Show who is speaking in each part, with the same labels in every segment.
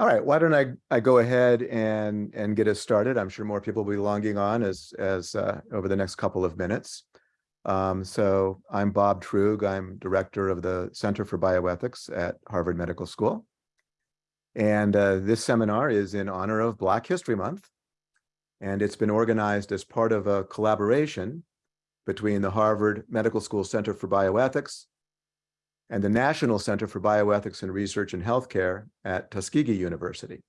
Speaker 1: All right, why don't I, I go ahead and, and get us started? I'm sure more people will be longing on as, as uh, over the next couple of minutes. Um, so I'm Bob Truog. I'm director of the Center for Bioethics at Harvard Medical School. And uh, this seminar is in honor of Black History Month. And it's been organized as part of a collaboration between the Harvard Medical School Center for Bioethics and the National Center for Bioethics and Research in Healthcare at Tuskegee University.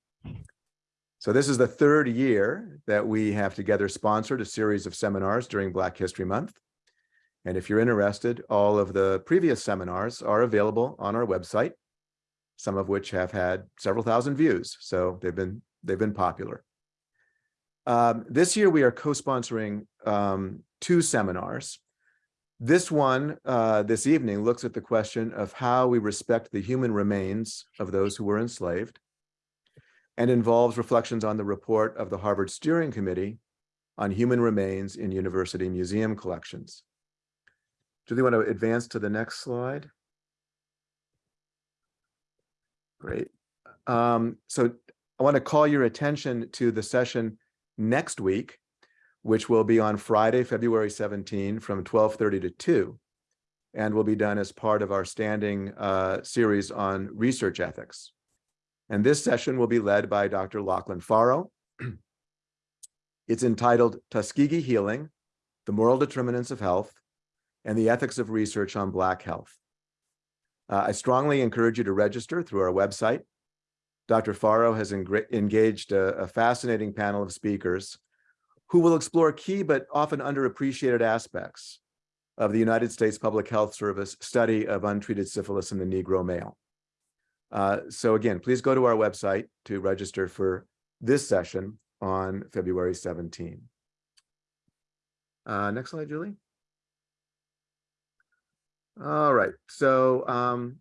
Speaker 1: So this is the third year that we have together sponsored a series of seminars during Black History Month. And if you're interested, all of the previous seminars are available on our website, some of which have had several thousand views. So they've been, they've been popular. Um, this year, we are co-sponsoring um, two seminars. This one, uh, this evening, looks at the question of how we respect the human remains of those who were enslaved and involves reflections on the report of the Harvard Steering Committee on human remains in university museum collections. Do you want to advance to the next slide? Great. Um, so I want to call your attention to the session next week, which will be on Friday, February 17 from 1230 to 2 and will be done as part of our standing uh, series on research ethics. And this session will be led by Dr. Lachlan Forrow. it's entitled Tuskegee Healing, the Moral Determinants of Health and the Ethics of Research on Black Health. Uh, I strongly encourage you to register through our website. Dr. Forrow has engaged a, a fascinating panel of speakers who will explore key but often underappreciated aspects of the United States Public Health Service study of untreated syphilis in the Negro male. Uh, so again, please go to our website to register for this session on February 17. Uh, next slide, Julie. All right, so um,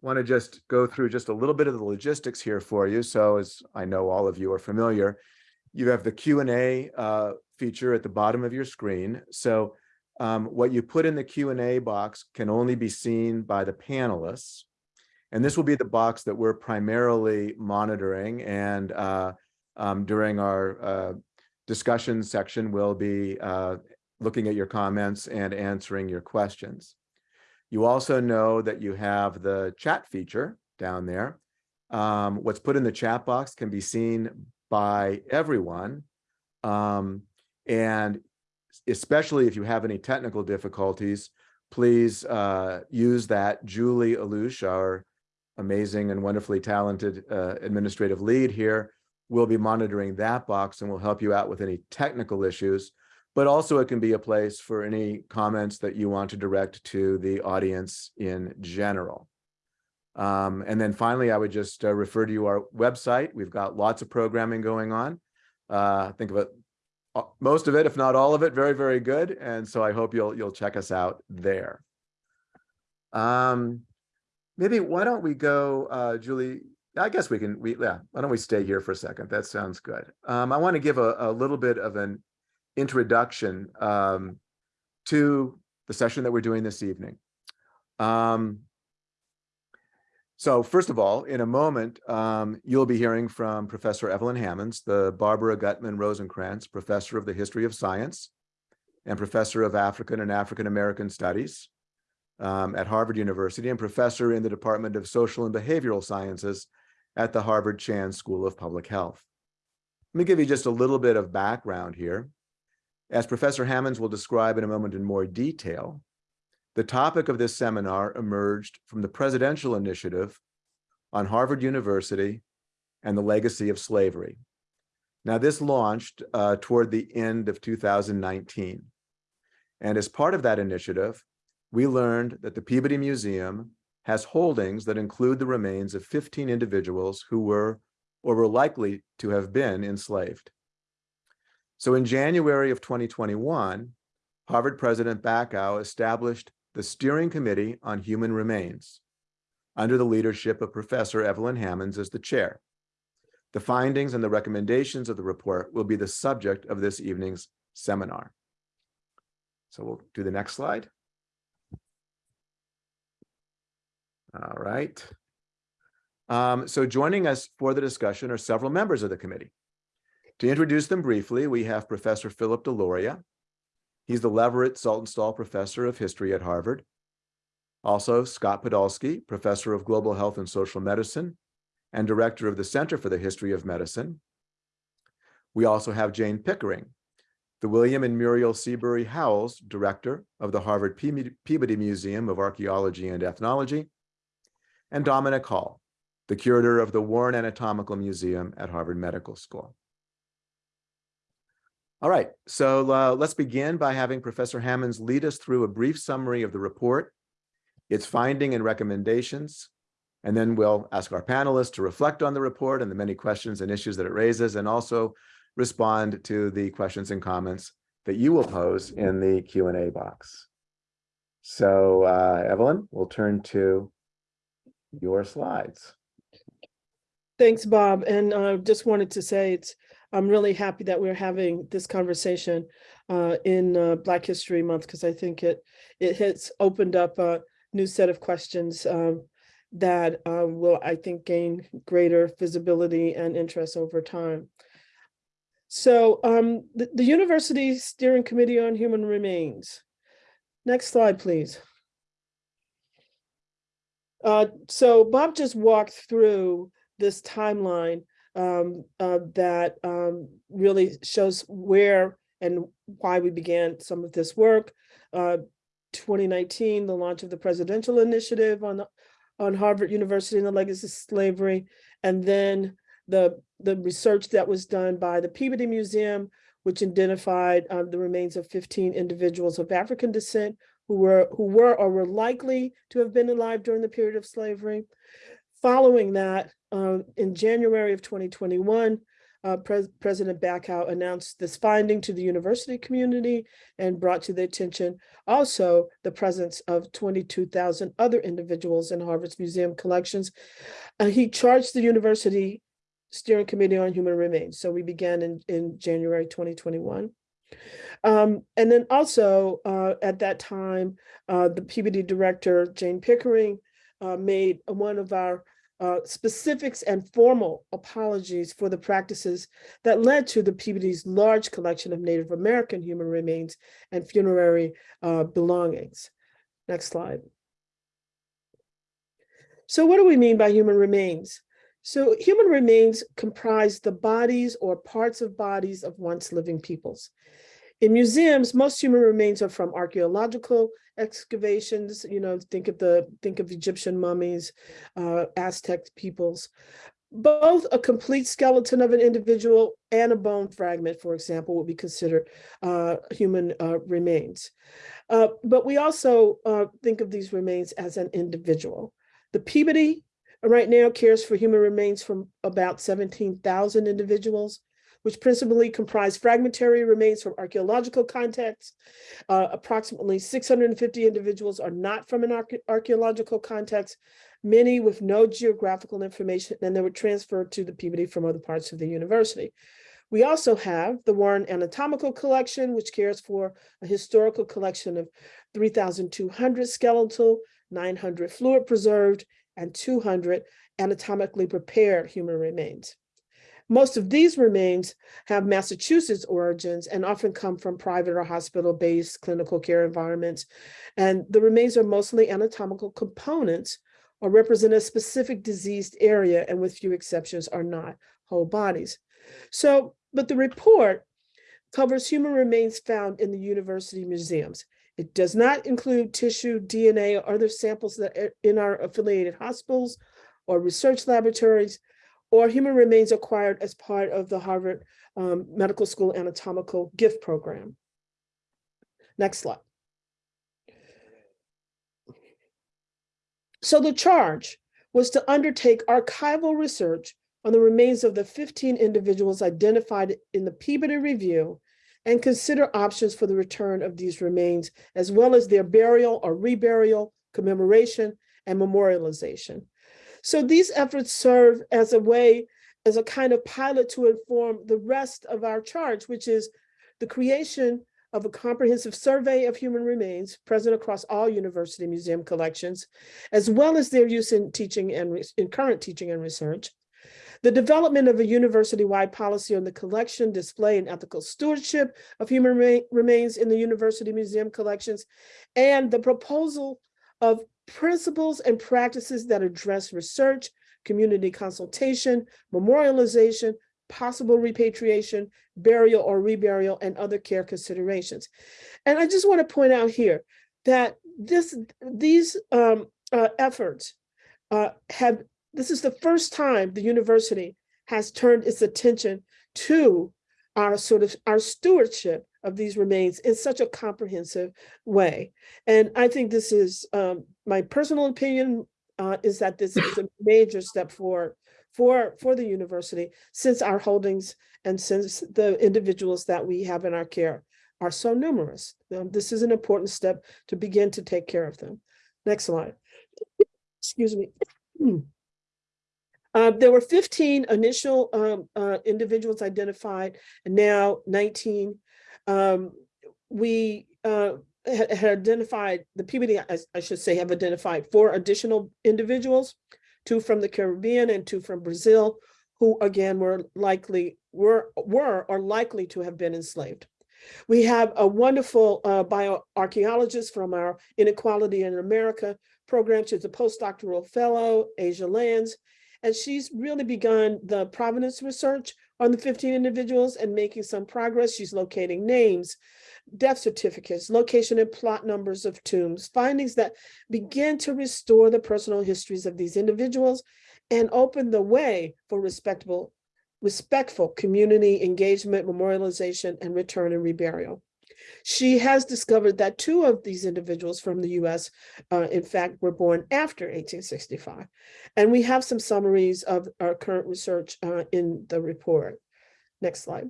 Speaker 1: want to just go through just a little bit of the logistics here for you. So as I know all of you are familiar, you have the Q&A uh, feature at the bottom of your screen. So um, what you put in the Q&A box can only be seen by the panelists. And this will be the box that we're primarily monitoring. And uh, um, during our uh, discussion section, we'll be uh, looking at your comments and answering your questions. You also know that you have the chat feature down there. Um, what's put in the chat box can be seen by everyone. Um, and especially if you have any technical difficulties, please uh, use that. Julie Alouche, our amazing and wonderfully talented uh, administrative lead here, will be monitoring that box and will help you out with any technical issues. But also it can be a place for any comments that you want to direct to the audience in general. Um, and then finally, I would just uh, refer to our website. We've got lots of programming going on. Uh, think of it, uh, most of it, if not all of it, very, very good. And so I hope you'll you'll check us out there. Um, maybe why don't we go, uh, Julie? I guess we can. We yeah. Why don't we stay here for a second? That sounds good. Um, I want to give a, a little bit of an introduction um, to the session that we're doing this evening. Um, so first of all, in a moment, um, you'll be hearing from Professor Evelyn Hammonds, the Barbara Gutman Rosenkrantz Professor of the History of Science and Professor of African and African American Studies um, at Harvard University and Professor in the Department of Social and Behavioral Sciences at the Harvard Chan School of Public Health. Let me give you just a little bit of background here. As Professor Hammonds will describe in a moment in more detail, the topic of this seminar emerged from the presidential initiative on Harvard University and the legacy of slavery. Now this launched uh, toward the end of 2019. And as part of that initiative, we learned that the Peabody Museum has holdings that include the remains of 15 individuals who were or were likely to have been enslaved. So in January of 2021, Harvard President Bacow established the Steering Committee on Human Remains, under the leadership of Professor Evelyn Hammonds as the chair. The findings and the recommendations of the report will be the subject of this evening's seminar. So we'll do the next slide. All right. Um, so joining us for the discussion are several members of the committee. To introduce them briefly, we have Professor Philip Deloria. He's the Leverett Saltonstall Professor of History at Harvard. Also, Scott Podolsky, Professor of Global Health and Social Medicine and Director of the Center for the History of Medicine. We also have Jane Pickering, the William and Muriel Seabury Howells Director of the Harvard Peabody Museum of Archaeology and Ethnology, and Dominic Hall, the curator of the Warren Anatomical Museum at Harvard Medical School. All right, so uh, let's begin by having Professor Hammonds lead us through a brief summary of the report, its finding and recommendations, and then we'll ask our panelists to reflect on the report and the many questions and issues that it raises, and also respond to the questions and comments that you will pose in the Q&A box. So uh, Evelyn, we'll turn to your slides.
Speaker 2: Thanks, Bob. And I uh, just wanted to say it's I'm really happy that we're having this conversation uh, in uh, Black History Month because I think it it has opened up a new set of questions um, that uh, will, I think, gain greater visibility and interest over time. So um, the, the University Steering Committee on Human Remains. Next slide, please. Uh, so Bob just walked through this timeline um, uh, that um, really shows where and why we began some of this work. Uh, 2019, the launch of the presidential initiative on, on Harvard University and the legacy of slavery, and then the, the research that was done by the Peabody Museum, which identified um, the remains of 15 individuals of African descent who were who were or were likely to have been alive during the period of slavery. Following that, uh, in January of 2021, uh, Pres President Bacow announced this finding to the university community and brought to the attention also the presence of 22,000 other individuals in Harvard's museum collections. Uh, he charged the university steering committee on human remains. So we began in, in January 2021. Um, and then also uh, at that time, uh, the Peabody director, Jane Pickering, uh, made one of our uh, specifics and formal apologies for the practices that led to the Peabody's large collection of Native American human remains and funerary uh, belongings. Next slide. So what do we mean by human remains? So human remains comprise the bodies or parts of bodies of once living peoples. In museums, most human remains are from archaeological excavations, you know, think of the think of Egyptian mummies, uh, Aztec peoples. Both a complete skeleton of an individual and a bone fragment, for example, would be considered uh, human uh, remains. Uh, but we also uh, think of these remains as an individual. The Peabody right now cares for human remains from about 17,000 individuals which principally comprise fragmentary remains from archaeological contexts. Uh, approximately 650 individuals are not from an archaeological context, many with no geographical information, and they were transferred to the Peabody from other parts of the university. We also have the Warren Anatomical Collection, which cares for a historical collection of 3,200 skeletal, 900 fluid preserved, and 200 anatomically prepared human remains. Most of these remains have Massachusetts origins and often come from private or hospital-based clinical care environments. And the remains are mostly anatomical components or represent a specific diseased area and with few exceptions are not whole bodies. So, but the report covers human remains found in the university museums. It does not include tissue, DNA, or other samples that in our affiliated hospitals or research laboratories, or human remains acquired as part of the Harvard um, Medical School Anatomical Gift Program. Next slide. So the charge was to undertake archival research on the remains of the 15 individuals identified in the Peabody Review and consider options for the return of these remains, as well as their burial or reburial, commemoration, and memorialization. So these efforts serve as a way, as a kind of pilot to inform the rest of our charge, which is the creation of a comprehensive survey of human remains present across all university museum collections, as well as their use in teaching and in current teaching and research. The development of a university-wide policy on the collection, display, and ethical stewardship of human remains in the university museum collections, and the proposal of principles and practices that address research, community consultation, memorialization, possible repatriation, burial or reburial, and other care considerations. And I just want to point out here that this, these um, uh, efforts uh, have, this is the first time the university has turned its attention to our sort of, our stewardship of these remains in such a comprehensive way. And I think this is, um, my personal opinion uh, is that this is a major step forward for, for the university since our holdings and since the individuals that we have in our care are so numerous. Um, This is an important step to begin to take care of them. Next slide. Excuse me. Uh, there were fifteen initial um, uh, individuals identified, and now nineteen. Um, we uh, had, identified, the PBD, I, I should say, have identified four additional individuals, two from the Caribbean and two from Brazil, who again were likely, were, were or likely to have been enslaved. We have a wonderful uh, bioarchaeologist from our Inequality in America program. She's a postdoctoral fellow, Asia Lands, and she's really begun the provenance research on the 15 individuals and making some progress. She's locating names, death certificates, location and plot numbers of tombs, findings that begin to restore the personal histories of these individuals and open the way for respectable, respectful community engagement, memorialization, and return and reburial. She has discovered that two of these individuals from the US, uh, in fact, were born after 1865. And we have some summaries of our current research uh, in the report. Next slide.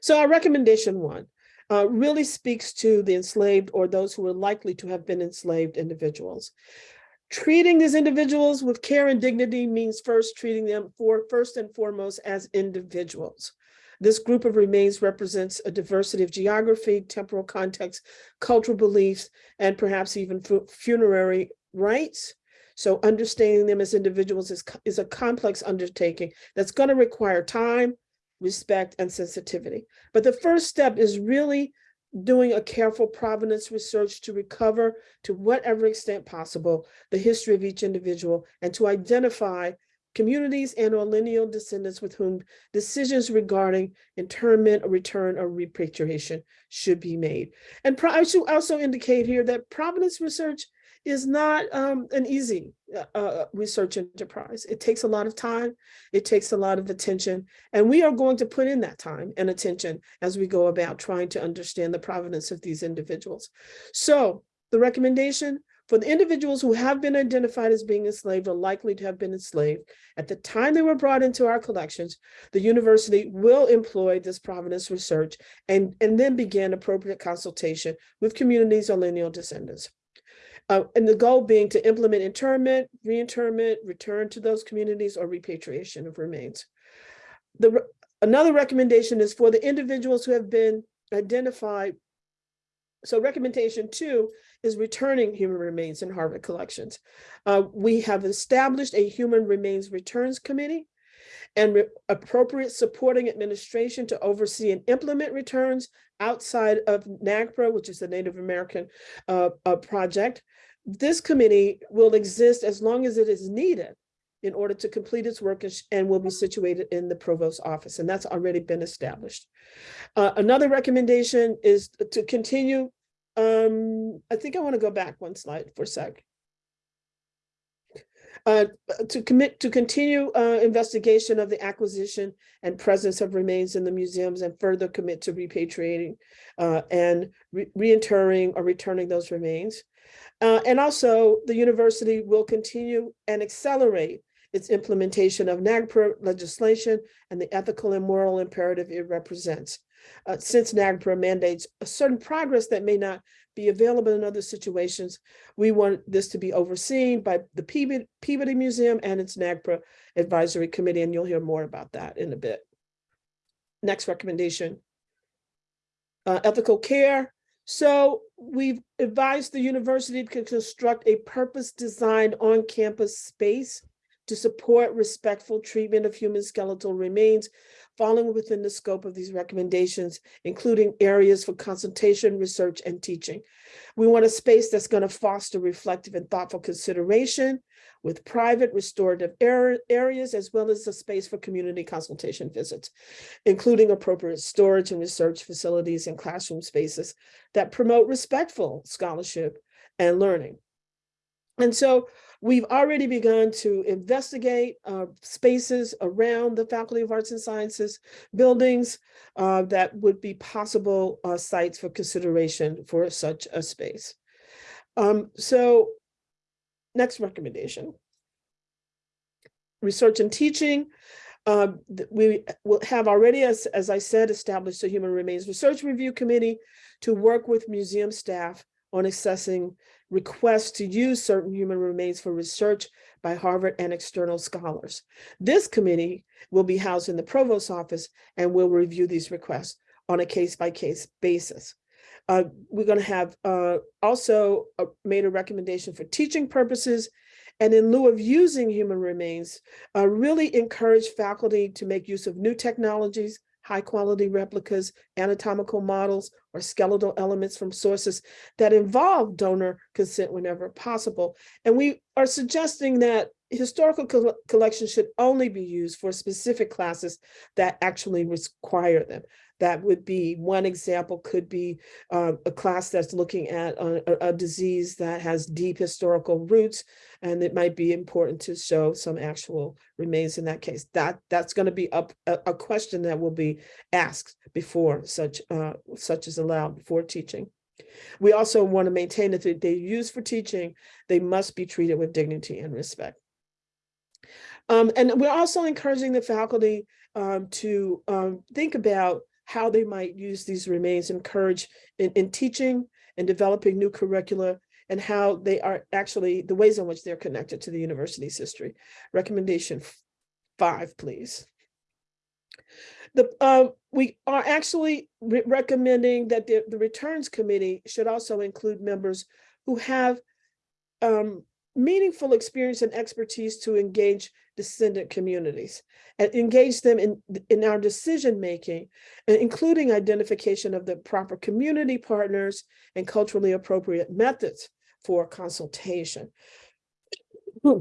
Speaker 2: So our recommendation one uh, really speaks to the enslaved or those who are likely to have been enslaved individuals. Treating these individuals with care and dignity means first treating them for first and foremost as individuals. This group of remains represents a diversity of geography, temporal context, cultural beliefs, and perhaps even fu- funerary rites. So understanding them as individuals is, is a complex undertaking that's going to require time, respect, and sensitivity. But the first step is really doing a careful provenance research to recover, to whatever extent possible, the history of each individual and to identify communities and or lineal descendants with whom decisions regarding internment or return or repatriation should be made. And I should also indicate here that provenance research is not um, an easy uh, uh, research enterprise. It takes a lot of time, it takes a lot of attention, and we are going to put in that time and attention as we go about trying to understand the provenance of these individuals. So the recommendation for the individuals who have been identified as being enslaved or likely to have been enslaved, at the time they were brought into our collections, the university will employ this provenance research and, and then begin appropriate consultation with communities or lineal descendants. Uh, and the goal being to implement internment, reinterment, return to those communities or repatriation of remains. The, another recommendation is for the individuals who have been identified. So recommendation two is returning human remains in Harvard collections. Uh, we have established a human remains returns committee and appropriate supporting administration to oversee and implement returns outside of NAGPRA, which is the Native American uh, uh, project. This committee will exist as long as it is needed in order to complete its work and and will be situated in the provost's office, and that's already been established. Uh, another recommendation is to continue. Um, I think I want to go back one slide for a sec. Uh, to commit to continue uh, investigation of the acquisition and presence of remains in the museums and further commit to repatriating uh, and re- reinterring or returning those remains. Uh, and also, the university will continue and accelerate its implementation of NAGPRA legislation and the ethical and moral imperative it represents. Uh, since NAGPRA mandates a certain progress that may not be available in other situations, we want this to be overseen by the Peabody, Museum and its NAGPRA Advisory Committee, and you'll hear more about that in a bit. next recommendation. Uh, ethical care. So we've advised the university to construct a purpose-designed on-campus space to support respectful treatment of human skeletal remains, falling within the scope of these recommendations, including areas for consultation, research, and teaching. We want a space that's going to foster reflective and thoughtful consideration with private restorative areas, as well as a space for community consultation visits, including appropriate storage and research facilities and classroom spaces that promote respectful scholarship and learning. And so we've already begun to investigate uh, spaces around the Faculty of Arts and Sciences buildings uh, that would be possible uh, sites for consideration for such a space. Um, so next recommendation. Research and teaching. Uh, we will have already, as, as I said, established a Human Remains Research Review Committee to work with museum staff on assessing requests to use certain human remains for research by Harvard and external scholars. This committee will be housed in the provost's office and will review these requests on a case-by-case basis. Uh, we're going to have uh, also made a recommendation for teaching purposes and in lieu of using human remains, uh, really encourage faculty to make use of new technologies, high quality replicas, anatomical models, or skeletal elements from sources that involve donor consent whenever possible. And we are suggesting that historical col- collections should only be used for specific classes that actually require them. That would be one example could be uh, a class that's looking at a, a- disease that has deep historical roots, and it might be important to show some actual remains in that case. That that's going to be up a, a question that will be asked before such uh, such is allowed before teaching. We also want to maintain that they're used for teaching, they must be treated with dignity and respect. Um, and we're also encouraging the faculty um, to um, think about how they might use these remains, encourage in, in teaching and developing new curricula and how they are actually the ways in which they're connected to the university's history. Recommendation five, please. The, uh, we are actually re- recommending that the, the returns committee should also include members who have um, meaningful experience and expertise to engage descendant communities and engage them in, in our decision making, including identification of the proper community partners and culturally appropriate methods for consultation.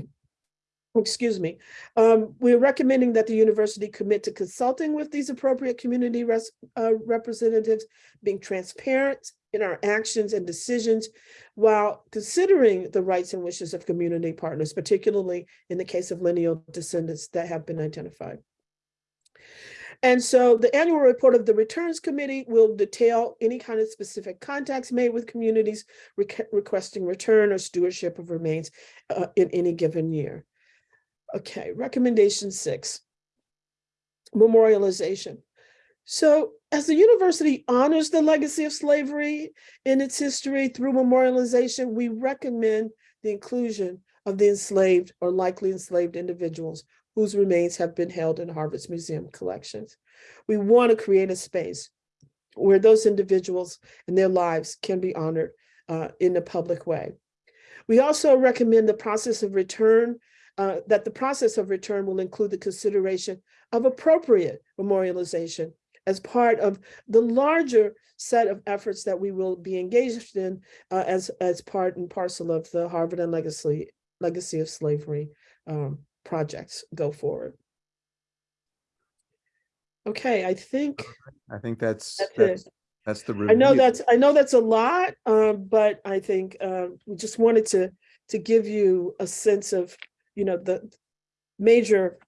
Speaker 2: Excuse me. Um, we're recommending that the university commit to consulting with these appropriate community res- uh, representatives, being transparent in our actions and decisions while considering the rights and wishes of community partners, particularly in the case of lineal descendants that have been identified. And so the annual report of the Returns Committee will detail any kind of specific contacts made with communities requ- requesting return or stewardship of remains uh, in any given year. Okay, recommendation six. Memorialization. So as the university honors the legacy of slavery in its history through memorialization, we recommend the inclusion of the enslaved or likely enslaved individuals whose remains have been held in Harvard's museum collections. We want to create a space where those individuals and their lives can be honored uh, in a public way. We also recommend the process of return, uh, that the process of return will include the consideration of appropriate memorialization as part of the larger set of efforts that we will be engaged in uh, as, as part and parcel of the Harvard and Legacy, Legacy of Slavery um, projects go forward. Okay, I think
Speaker 1: I think that's,
Speaker 2: that's
Speaker 1: that's, that's the.
Speaker 2: I know that's, I know that's a lot, um, but I think, uh, we just wanted to, to give you a sense of, you know, the major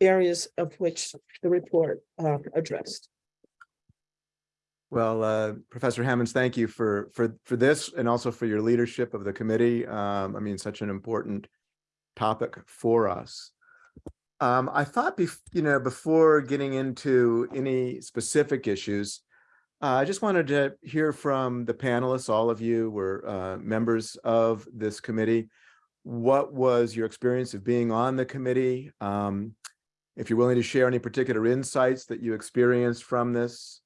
Speaker 2: areas of which the report, uh, addressed.
Speaker 1: Well, uh, Professor Hammonds, thank you for, for, for this and also for your leadership of the committee. Um, I mean, such an important topic for us. Um, I thought, you know, before getting into any specific issues, uh, I just wanted to hear from the panelists, all of you were uh, members of this committee. What was your experience of being on the committee? Um, if you're willing to share any particular insights that you experienced from this.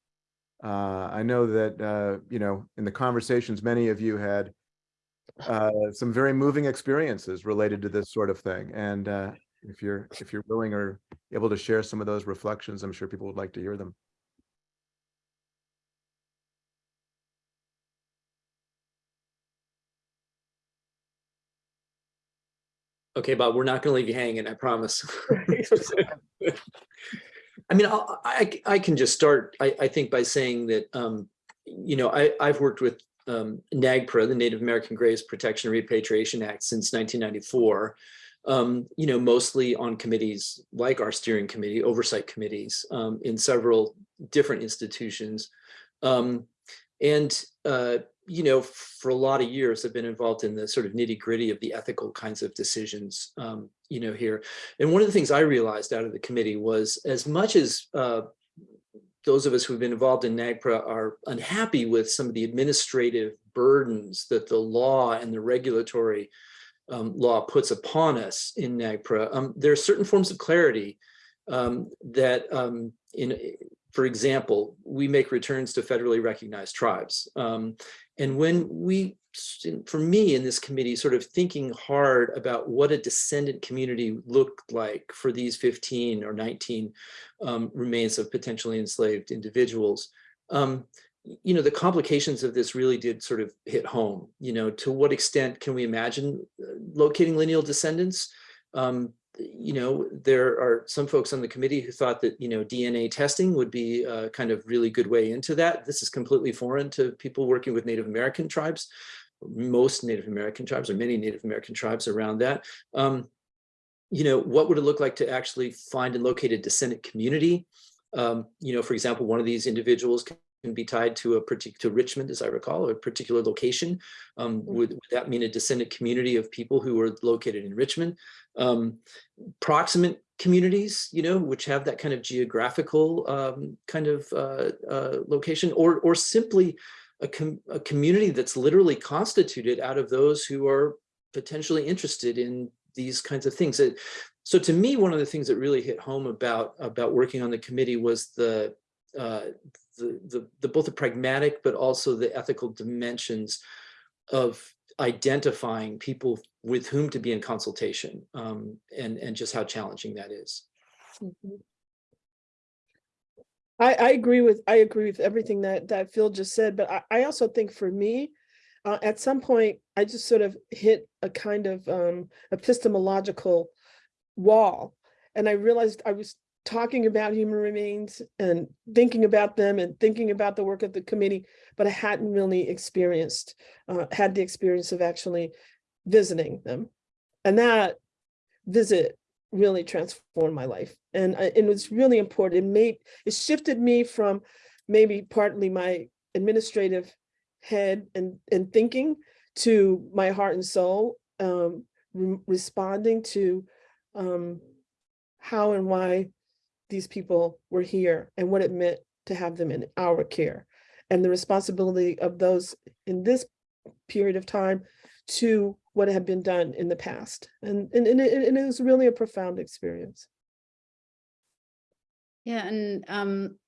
Speaker 1: Uh, I know that, uh, you know, in the conversations, many of you had uh, some very moving experiences related to this sort of thing. And uh, if you're if you're willing or able to share some of those reflections, I'm sure people would like to hear them.
Speaker 3: Okay, Bob, we're not gonna leave you hanging, I promise. I mean, I'll- I, I can just start, I, I think by saying that, um, you know, I, I've worked with um, NAGPRA, the Native American Graves Protection and Repatriation Act since 1994. Um, you know, mostly on committees like our steering committee, oversight committees um, in several different institutions. Um, and, uh, you know, for a lot of years, I've been involved in the sort of nitty gritty of the ethical kinds of decisions, um, you know, here. And one of the things I realized out of the committee was as much as uh, those of us who've been involved in NAGPRA are unhappy with some of the administrative burdens that the law and the regulatory um, law puts upon us in NAGPRA, um, there are certain forms of clarity um, that um, in, for example, we make returns to federally recognized tribes. Um, and when we, for me in this committee, sort of thinking hard about what a descendant community looked like for these 15 or 19 um, remains of potentially enslaved individuals, um, you know, the complications of this really did sort of hit home. You know, to what extent can we imagine uh, locating lineal descendants? Um, you know, there are some folks on the committee who thought that, you know, DNA testing would be a kind of really good way into that. This is completely foreign to people working with Native American tribes, most Native American tribes or many Native American tribes around that. Um, you know, what would it look like to actually find and locate a descendant community? Um, you know, for example, one of these individuals can be tied to a particular to Richmond, as I recall, a particular location. Um, would, would, that mean a descendant community of people who are located in Richmond? Um, proximate communities, you know, which have that kind of geographical um, kind of uh, uh, location, or or simply a, com a community that's literally constituted out of those who are potentially interested in these kinds of things. So to me, one of the things that really hit home about about working on the committee was the uh, the, the, the both the pragmatic but also the ethical dimensions of identifying people with whom to be in consultation um, and and just how challenging that is.
Speaker 2: Mm -hmm. I, I agree with I agree with everything that that Phil just said, but I, I also think for me, uh, at some point, I just sort of hit a kind of um, epistemological wall. And I realized I was talking about human remains and thinking about them and thinking about the work of the committee, but I hadn't really experienced, uh, had the experience of actually visiting them. And that visit really transformed my life. And uh, it was really important. It made, it shifted me from maybe partly my administrative head and, and thinking to my heart and soul, um, re responding to um, how and why these people were here and what it meant to have them in our care and the responsibility of those in this period of time to what had been done in the past. And, and, and, it, and it was really a profound experience.
Speaker 4: Yeah, and um,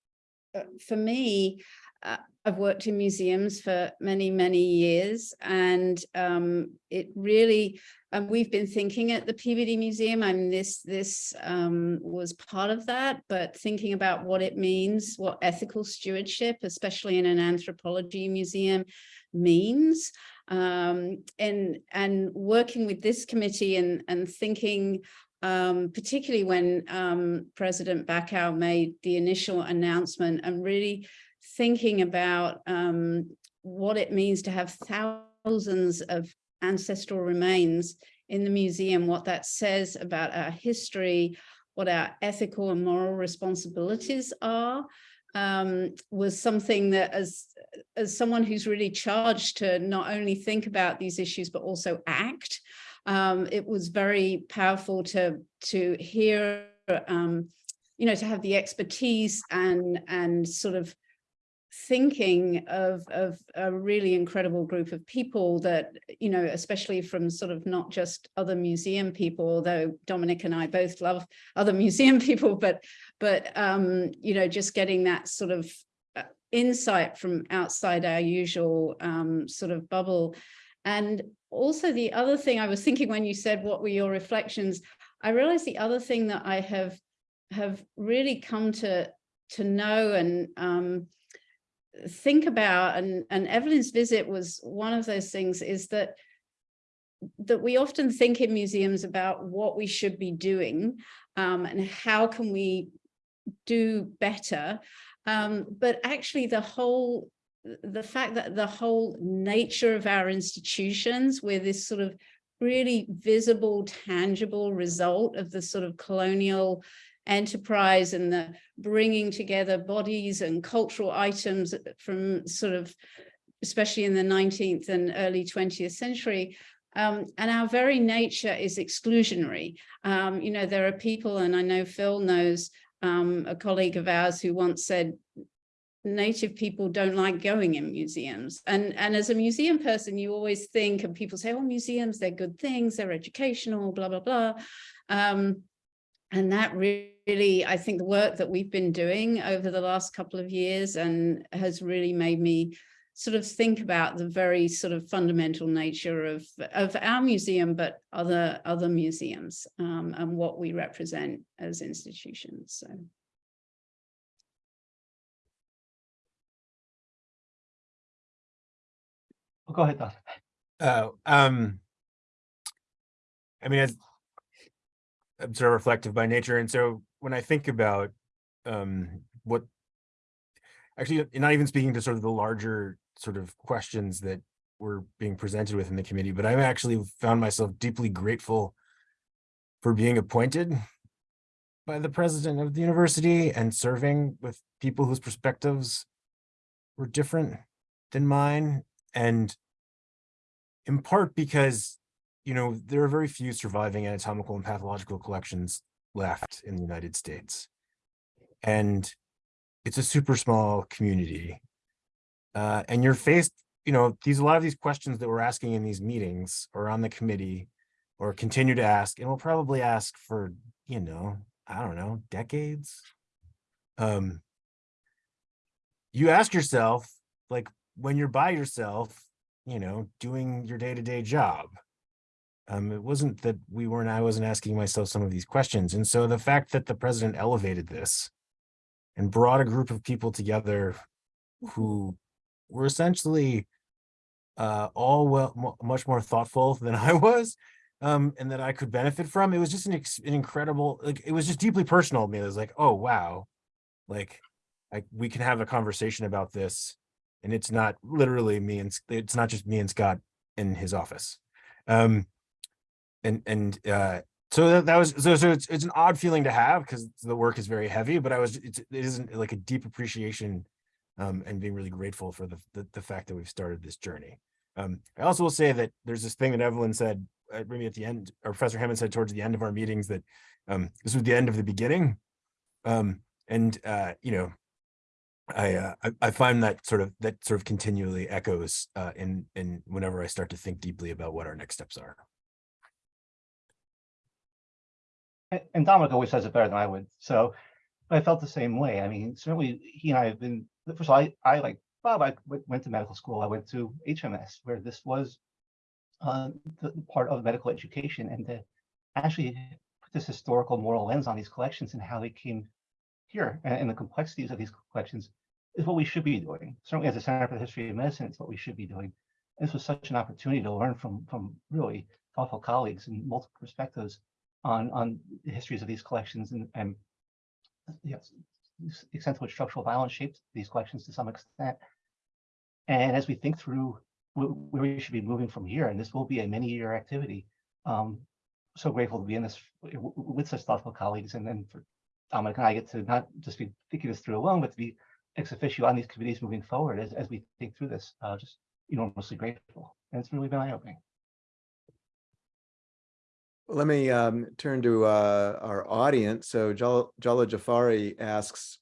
Speaker 4: uh, for me, uh, I've worked in museums for many, many years, and um, it really, um, we've been thinking at the Peabody Museum, I mean, this, this um, was part of that, but thinking about what it means, what ethical stewardship, especially in an anthropology museum, means. Um, and, and working with this committee and, and thinking um, particularly when um, President Bacow made the initial announcement and really thinking about um, what it means to have thousands of ancestral remains in the museum, what that says about our history, what our ethical and moral responsibilities are, um, was something that as, as someone who's really charged to not only think about these issues, but also act, um, it was very powerful to, to hear, um, you know, to have the expertise and, and sort of thinking of, of a really incredible group of people that, you know, especially from sort of not just other museum people, although Dominic and I both love other museum people, but, but, um, you know, just getting that sort of uh, insight from outside our usual um, sort of bubble. And also the other thing I was thinking when you said, what were your reflections? I realized the other thing that I have, have really come to, to know and, um, think about and and Evelyn's visit was one of those things is that that we often think in museums about what we should be doing um, and how can we do better. Um, but actually the whole the fact that the whole nature of our institutions with this sort of really visible tangible result of the sort of colonial enterprise and the bringing together bodies and cultural items from sort of, especially in the 19th and early 20th century. Um, and our very nature is exclusionary. Um, you know, there are people, and I know Phil knows um, a colleague of ours who once said, native people don't like going in museums. And, and as a museum person, you always think, and people say, oh, museums, they're good things, they're educational, blah, blah, blah. Um, and that really, I think the work that we've been doing over the last couple of years and has really made me sort of think about the very sort of fundamental nature of, of our museum, but other, other museums um, and what we represent as institutions. So.
Speaker 5: Oh, Go ahead, Don.
Speaker 6: Oh, um, I mean, as I'm sort of reflective by nature, and so when I think about um, what actually, not even speaking to sort of the larger sort of questions that were being presented within the committee, but I've actually found myself deeply grateful for being appointed by the president of the university and serving with people whose perspectives were different than mine. And in part because, you know, there are very few surviving anatomical and pathological collections left in the United States. And it's a super small community. Uh, and you're faced, you know, these a lot of these questions that we're asking in these meetings or on the committee or continue to ask, and we'll probably ask for, you know, I don't know, decades. Um, you ask yourself, like when you're by yourself, you know, doing your day-to-day job. Um, it wasn't that we weren't, I wasn't asking myself some of these questions. And so the fact that the president elevated this and brought a group of people together who were essentially uh, all well, much more thoughtful than I was, um, and that I could benefit from. It was just an, an incredible, like, it was just deeply personal to me. It was like, oh, wow, like, I, we can have a conversation about this. And it's not literally me and, it's not just me and Scott in his office. Um, and, and, uh, so that, that was, so, so it's, it's an odd feeling to have because the work is very heavy, but I was, it's, it isn't like a deep appreciation um, and being really grateful for the, the, the fact that we've started this journey. Um, I also will say that there's this thing that Evelyn said, uh, maybe at the end, or Professor Hammond said towards the end of our meetings that um, this was the end of the beginning. Um, and, uh, you know, I, uh, I, I find that sort of, that sort of continually echoes uh, in, in whenever I start to think deeply about what our next steps are.
Speaker 5: And- Dominic always says it better than I would, so I felt the same way. I mean, certainly he and I have been, first of all, I, I like Bob, I went to medical school. I went to HMS where this was uh, the part of medical education and to actually put this historical moral lens on these collections and how they came here and, and the complexities of these collections is what we should be doing. Certainly as a Center for the History of Medicine, it's what we should be doing. This was such an opportunity to learn from from really thoughtful colleagues and multiple perspectives on on the histories of these collections and and yes, the extent to which structural violence shaped these collections to some extent. And as we think through where we should be moving from here, and this will be a many-year activity, um, so grateful to be in this with such thoughtful colleagues, and then for Dominic and I get to not just be thinking this through alone, but to be ex officio on these committees moving forward as as we think through this. Uh, just enormously grateful, and it's really been eye-opening.
Speaker 1: Let me um, turn to uh, our audience. So Jal- Jala Jafari asks,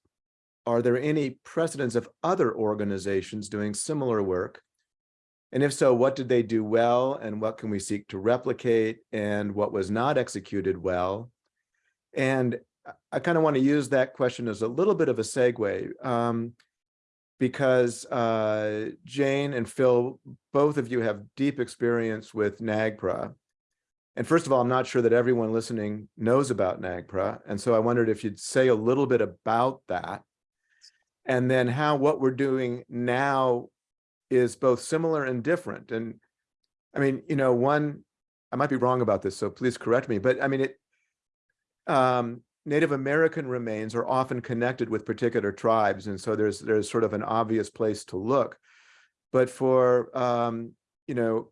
Speaker 1: are there any precedents of other organizations doing similar work? And if so, what did they do well and what can we seek to replicate and what was not executed well? And I- I kind of want to use that question as a little bit of a segue. um, because uh, Jane and Phil, both of you have deep experience with NAGPRA. And first of all, I'm not sure that everyone listening knows about NAGPRA. And so I wondered if you'd say a little bit about that. And then how what we're doing now is both similar and different. And I mean, you know, one, I might be wrong about this, so please correct me, but I mean, it, um, Native American remains are often connected with particular tribes. And so there's, there's sort of an obvious place to look. But for, um, you know,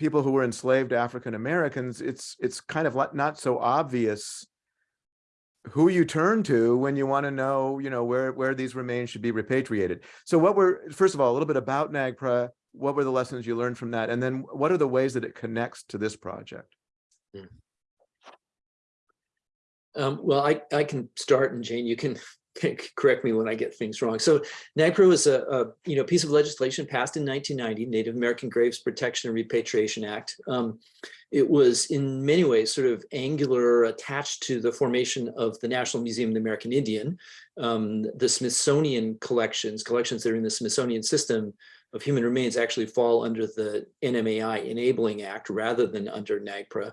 Speaker 1: people who were enslaved African Americans, it's, it's kind of not so obvious who you turn to when you want to know, you know, where, where these remains should be repatriated. So what were, first of all, a little bit about NAGPRA, what were the lessons you learned from that? And then what are the ways that it connects to this project?
Speaker 3: Um, well, I, I can start and Jane, you can correct me when I get things wrong. So NAGPRA was a, a you know piece of legislation passed in 1990, Native American Graves Protection and Repatriation Act. Um, it was in many ways sort of angular attached to the formation of the National Museum of the American Indian. Um, the Smithsonian collections, collections that are in the Smithsonian system of human remains actually fall under the NMAI Enabling Act rather than under NAGPRA.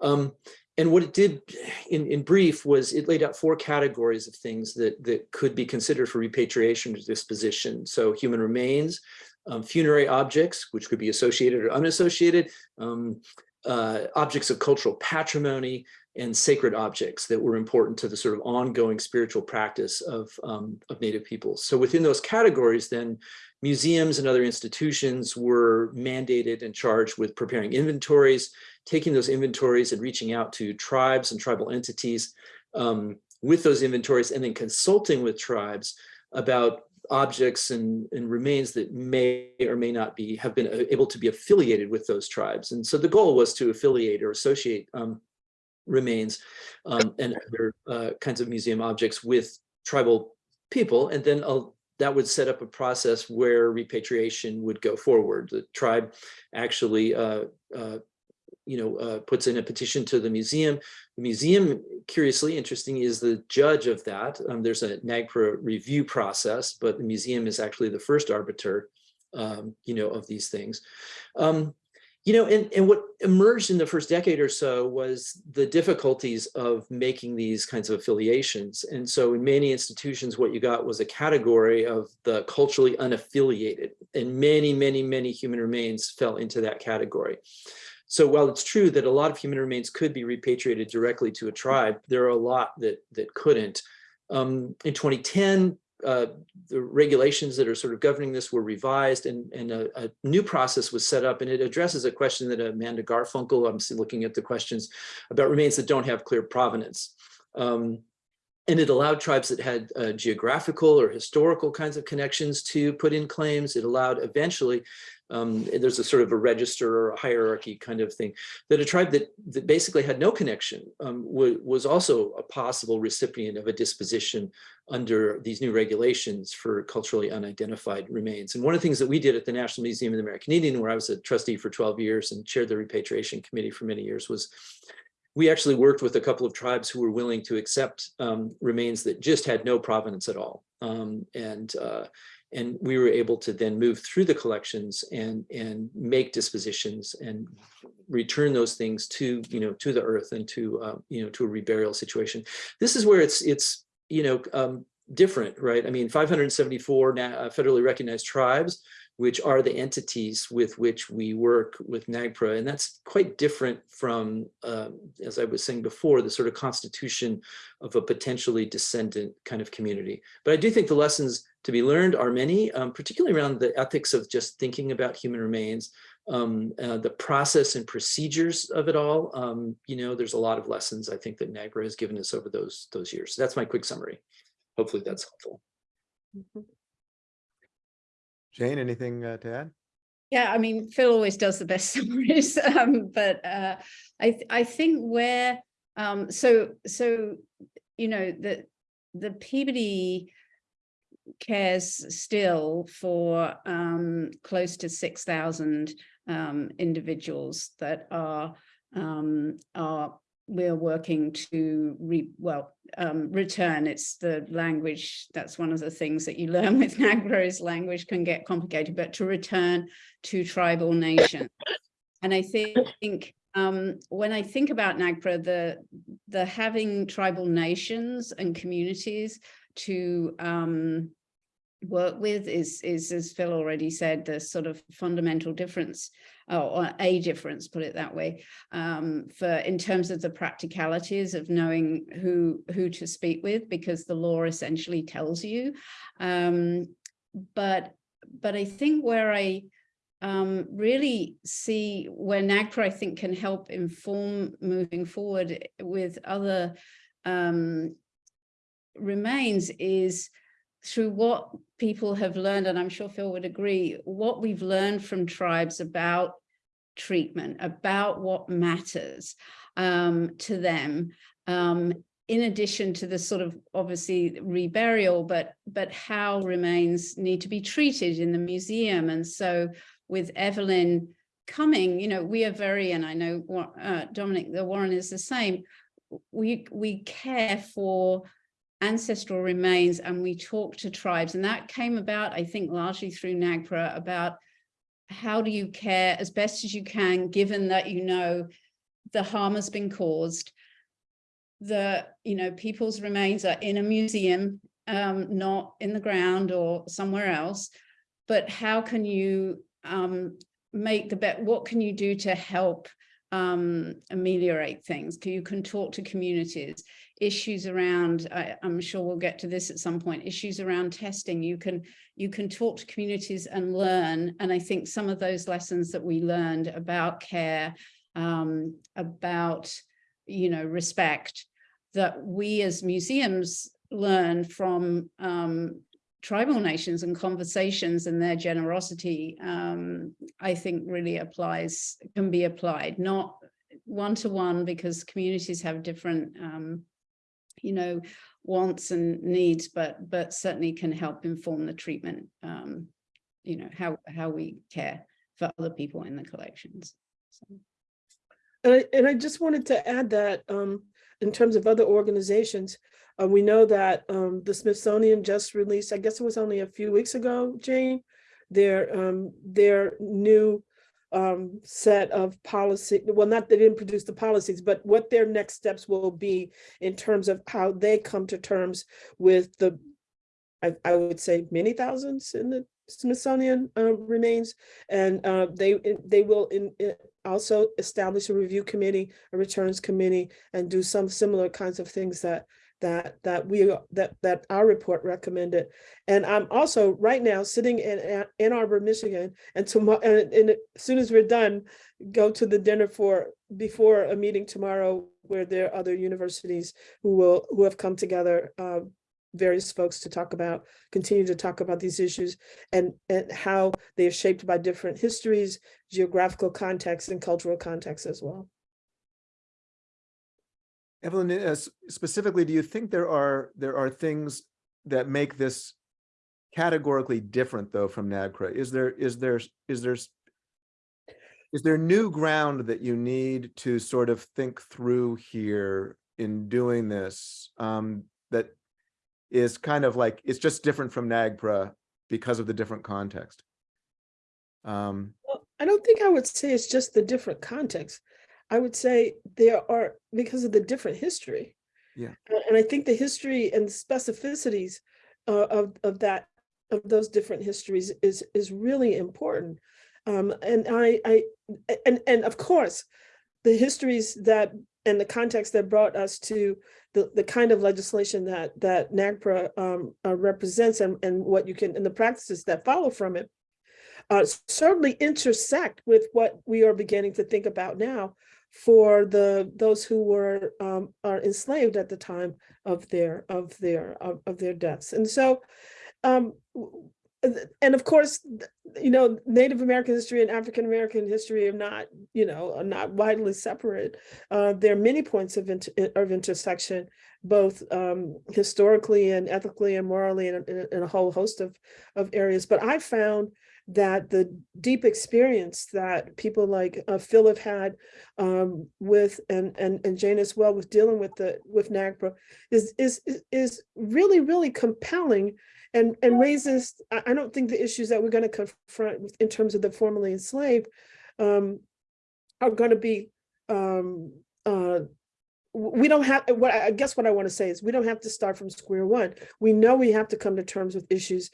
Speaker 3: Um, and what it did in, in brief was it laid out four categories of things that, that could be considered for repatriation or disposition. So human remains, um, funerary objects, which could be associated or unassociated, um, uh, objects of cultural patrimony, and sacred objects that were important to the sort of ongoing spiritual practice of, um, of Native peoples. So within those categories, then museums and other institutions were mandated and charged with preparing inventories, taking those inventories and reaching out to tribes and tribal entities um, with those inventories and then consulting with tribes about objects and, and remains that may or may not be have been able to be affiliated with those tribes. And so the goal was to affiliate or associate um, remains um, and other uh, kinds of museum objects with tribal people. And then uh, that would set up a process where repatriation would go forward. The tribe actually uh, uh, you know, uh, puts in a petition to the museum. The museum, curiously interesting, is the judge of that. Um, there's a NAGPRA review process, but the museum is actually the first arbiter, um, you know, of these things. Um, you know, and, and what emerged in the first decade or so was the difficulties of making these kinds of affiliations. And so in many institutions, what you got was a category of the culturally unaffiliated, and many, many, many human remains fell into that category. So while it's true that a lot of human remains could be repatriated directly to a tribe, there are a lot that that couldn't. Um, in 2010, uh, the regulations that are sort of governing this were revised and, and a, a, new process was set up and it addresses a question that Amanda Garfunkel, I'm looking at the questions about remains that don't have clear provenance. Um, and it allowed tribes that had uh, geographical or historical kinds of connections to put in claims. It allowed eventually um, there's a sort of a register or a hierarchy kind of thing, that a tribe that, that basically had no connection um, was also a possible recipient of a disposition under these new regulations for culturally unidentified remains. And one of the things that we did at the National Museum of the American Indian, where I was a trustee for 12 years and chaired the repatriation committee for many years, was we actually worked with a couple of tribes who were willing to accept um, remains that just had no provenance at all. Um, and uh, and we were able to then move through the collections and and make dispositions and return those things to you know to the earth and to uh, you know to a reburial situation. This is where it's it's you know um, different right? I mean 574 uh, federally recognized tribes which are the entities with which we work with NAGPRA. And that's quite different from, uh, as I was saying before, the sort of constitution of a potentially descendant kind of community. But I do think the lessons to be learned are many, um, particularly around the ethics of just thinking about human remains, um, uh, the process and procedures of it all. Um, you know, there's a lot of lessons I think that NAGPRA has given us over those, those years. So that's my quick summary. Hopefully that's helpful.
Speaker 2: Mm -hmm.
Speaker 1: Jane, anything uh, to add?
Speaker 4: Yeah, I mean, Phil always does the best summaries, um, but uh, I th I think where um, so so you know the the Peabody cares still for um, close to 6,000 um, individuals that are, um, are we're working to re, well, um, return. It's the language. That's one of the things that you learn with NAGPRA is language can get complicated, but to return to tribal nations. And I think um, when I think about NAGPRA, the, the having tribal nations and communities to um, work with is, is, as Phil already said, the sort of fundamental difference or, a difference, put it that way, um, for in terms of the practicalities of knowing who, who to speak with, because the law essentially tells you. Um, but, but I think where I um, really see where NAGPRA, I think, can help inform moving forward with other um, remains is through what people have learned, and I'm sure Phil would agree, what we've learned from tribes about treatment, about what matters um, to them, um, in addition to the sort of obviously reburial, but but how remains need to be treated in the museum. And so with Evelyn coming, you know, we are very, and I know uh, Dominic, the Warren is the same, we, we care for ancestral remains and we talk to tribes. And that came about I think largely through NAGPRA about how do you care as best as you can given that you know the harm has been caused the you know people's remains are in a museum um, not in the ground or somewhere else. But how can you um, make the bet what can you do to help um, ameliorate things you can talk to communities. Issues around I, am sure we'll get to this at some point issues around testing you can you can talk to communities and learn and I think some of those lessons that we learned about care um, about you know respect that we as museums learn from um, tribal nations and conversations and their generosity um, I think really applies can be applied not one-to-one -one because communities have different um, you know, wants and needs, but but certainly can help inform the treatment, um, you know, how, how we care for other people in the collections. So.
Speaker 2: And I, and I just wanted to add that um, in terms of other organizations, uh, we know that um, the Smithsonian just released, I guess it was only a few weeks ago, Jane, their um, their new um, set of policy, well, not they didn't produce the policies, but what their next steps will be in terms of how they come to terms with the, I, I would say many thousands in the Smithsonian uh, remains, and uh, they they will in, in also establish a review committee, a returns committee, and do some similar kinds of things that that that we that that our report recommended. And i'm also right now sitting in ann arbor michigan and tomorrow and, and as soon as we're done go to the dinner for before a meeting tomorrow where there are other universities who will who have come together uh, various folks to talk about continue to talk about these issues and and how they are shaped by different histories geographical contexts and cultural contexts as well
Speaker 1: Evelyn, uh, specifically, do you think there are there are things that make this categorically different though from NAGPRA? Is there is there is there is there new ground that you need to sort of think through here in doing this um, that is kind of like it's just different from NAGPRA because of the different context? Um,
Speaker 2: well, I don't think I would say it's just the different context. I would say there are, because of the different history.
Speaker 1: Yeah.
Speaker 2: And I think the history and specificities uh, of, of that, of those different histories is, is really important. Um, and I, I, and, and of course, the histories that, and the context that brought us to the, the kind of legislation that, that NAGPRA um, uh, represents and, and what you can, and the practices that follow from it, uh, certainly intersect with what we are beginning to think about now for the those who were um, are enslaved at the time of their of their of, of their deaths. And so um, and- of course, you know, Native American history and African American history are not, you know, are not widely separate. Uh, there are many points of inter- of intersection, both um, historically and ethically and morally and in, in a whole host of of areas. But I found that the deep experience that people like uh, Phil have had um, with and and and Jane as well with dealing with the with NAGPRA is is is- really really compelling and and raises I, don't think the issues that we're going to confront with- in terms of the formerly enslaved um, are going to be um, uh, we don't have what I guess what I want to say is we don't have to start from square one. We know we have to come to terms with issues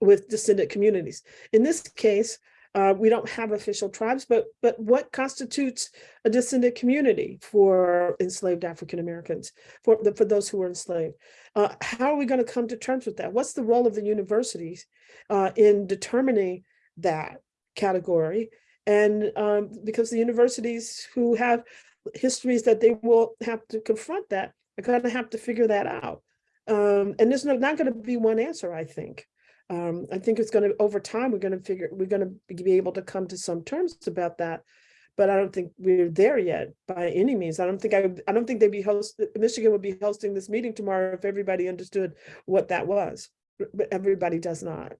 Speaker 2: with descendant communities. In this case, uh, we don't have official tribes, but but what constitutes a descendant community for enslaved African Americans, for the, for those who were enslaved? Uh, how are we going to come to terms with that? What's the role of the universities uh, in determining that category? And um, because the universities who have histories that they will have to confront that are going to have to figure that out. Um, and there's no, not going to be one answer, I think. Um, I think it's going to, over time, we're going to figure, we're going to be able to come to some terms about that. But I don't think we're there yet by any means. I don't think I, I don't think they'd be host, Michigan would be hosting this meeting tomorrow if everybody understood what that was. But everybody does not.